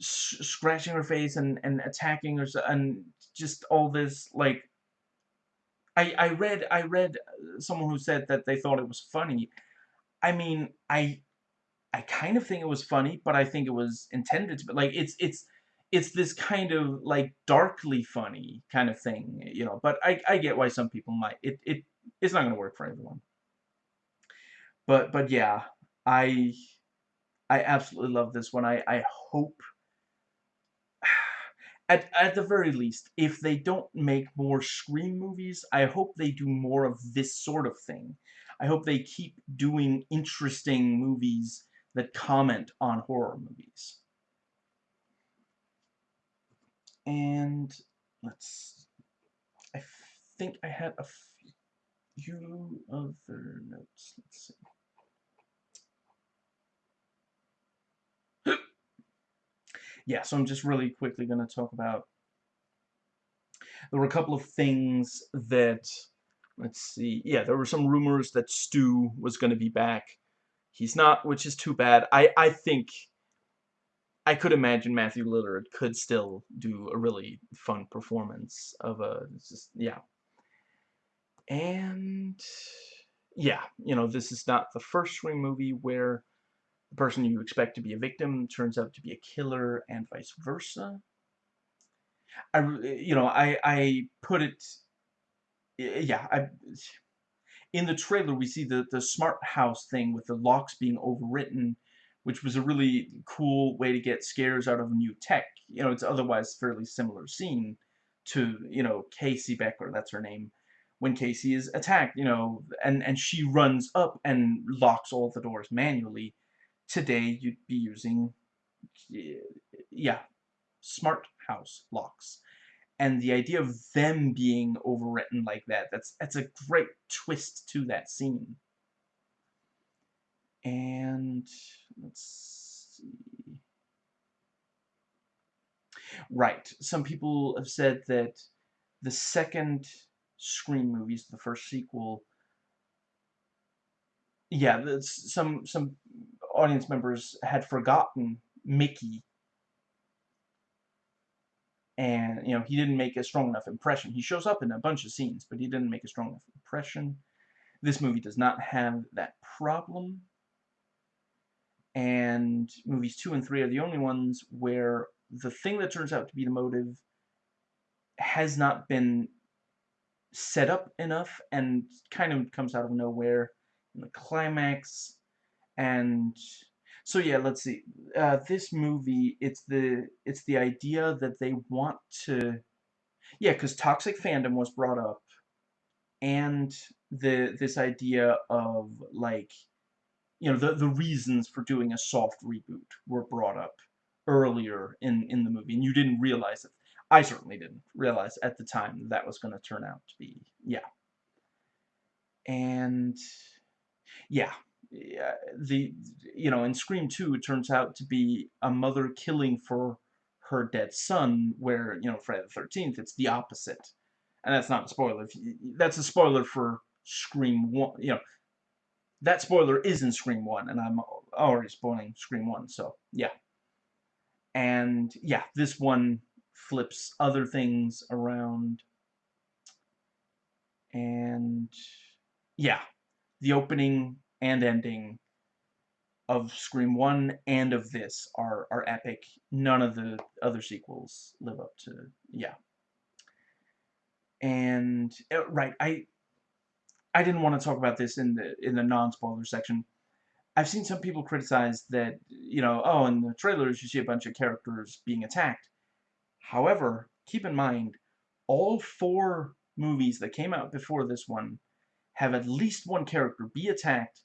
scratching her face and, and attacking her and just all this like I I read I read uh, someone who said that they thought it was funny. I mean, I I kind of think it was funny, but I think it was intended to be like it's it's it's this kind of like darkly funny kind of thing, you know. But I I get why some people might it it it's not going to work for everyone. But but yeah, I I absolutely love this one. I I hope *sighs* at, at the very least, if they don't make more Scream movies, I hope they do more of this sort of thing. I hope they keep doing interesting movies that comment on horror movies. And let's, I think I had a few other notes. Let's see. *gasps* yeah, so I'm just really quickly going to talk about, there were a couple of things that, let's see, yeah, there were some rumors that Stu was going to be back. He's not, which is too bad. I, I think, I could imagine Matthew Lillard could still do a really fun performance of a, just, yeah. And, yeah, you know, this is not the first Scream movie where the person you expect to be a victim turns out to be a killer and vice versa. I, you know, I, I put it, yeah, I, in the trailer we see the, the smart house thing with the locks being overwritten, which was a really cool way to get scares out of new tech. You know, it's otherwise fairly similar scene to, you know, Casey Becker, that's her name, when Casey is attacked, you know, and, and she runs up and locks all the doors manually today you'd be using, yeah, smart house locks. And the idea of them being overwritten like that, that's, that's a great twist to that scene. And, let's see. Right, some people have said that the second Scream movies, the first sequel, yeah, some some audience members had forgotten Mickey and you know he didn't make a strong enough impression. He shows up in a bunch of scenes but he didn't make a strong enough impression. This movie does not have that problem. And movies 2 and 3 are the only ones where the thing that turns out to be the motive has not been set up enough and kind of comes out of nowhere in the climax and so yeah let's see. Uh, this movie it's the it's the idea that they want to yeah because toxic fandom was brought up and the this idea of like you know the the reasons for doing a soft reboot were brought up earlier in in the movie and you didn't realize it. I certainly didn't realize at the time that was going to turn out to be yeah. And yeah the you know in Scream 2 it turns out to be a mother killing for her dead son where you know Friday the 13th it's the opposite. And that's not a spoiler. That's a spoiler for Scream 1 you know that spoiler is in Scream 1 and I'm already spoiling Scream 1 so yeah. And yeah this one flips other things around. And yeah the opening and ending of Scream 1 and of this are, are epic. None of the other sequels live up to, yeah. And, uh, right, I I didn't want to talk about this in the in the non-spoiler section. I've seen some people criticize that, you know, oh, in the trailers you see a bunch of characters being attacked. However, keep in mind, all four movies that came out before this one have at least one character be attacked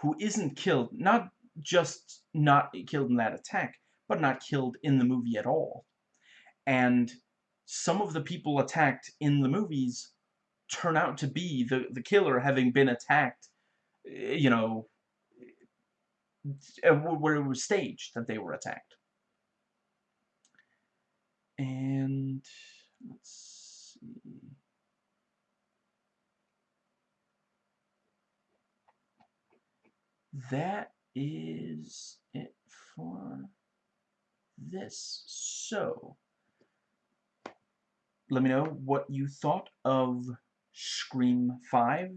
who isn't killed, not just not killed in that attack, but not killed in the movie at all. and some of the people attacked in the movies turn out to be the, the killer having been attacked, eh, you know, eh, where it was staged that they were attacked. And let's That is it for this. So, let me know what you thought of Scream 5.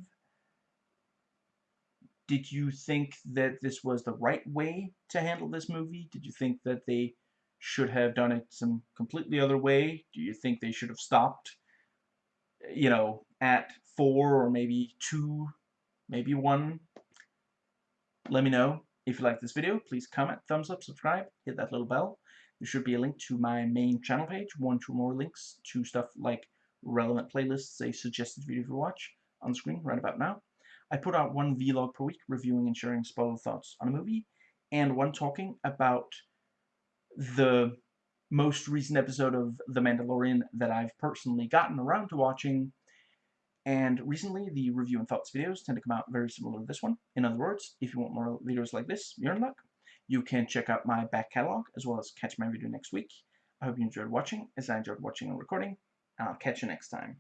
Did you think that this was the right way to handle this movie? Did you think that they should have done it some completely other way? Do you think they should have stopped, you know, at 4 or maybe 2, maybe 1? Let me know. If you like this video, please comment, thumbs up, subscribe, hit that little bell. There should be a link to my main channel page, one, two more links to stuff like relevant playlists, a suggested video to watch on screen right about now. I put out one vlog per week reviewing and sharing spoiler thoughts on a movie, and one talking about the most recent episode of The Mandalorian that I've personally gotten around to watching. And recently, the review and thoughts videos tend to come out very similar to this one. In other words, if you want more videos like this, you're in luck. You can check out my back catalog as well as catch my video next week. I hope you enjoyed watching as I enjoyed watching and recording. I'll catch you next time.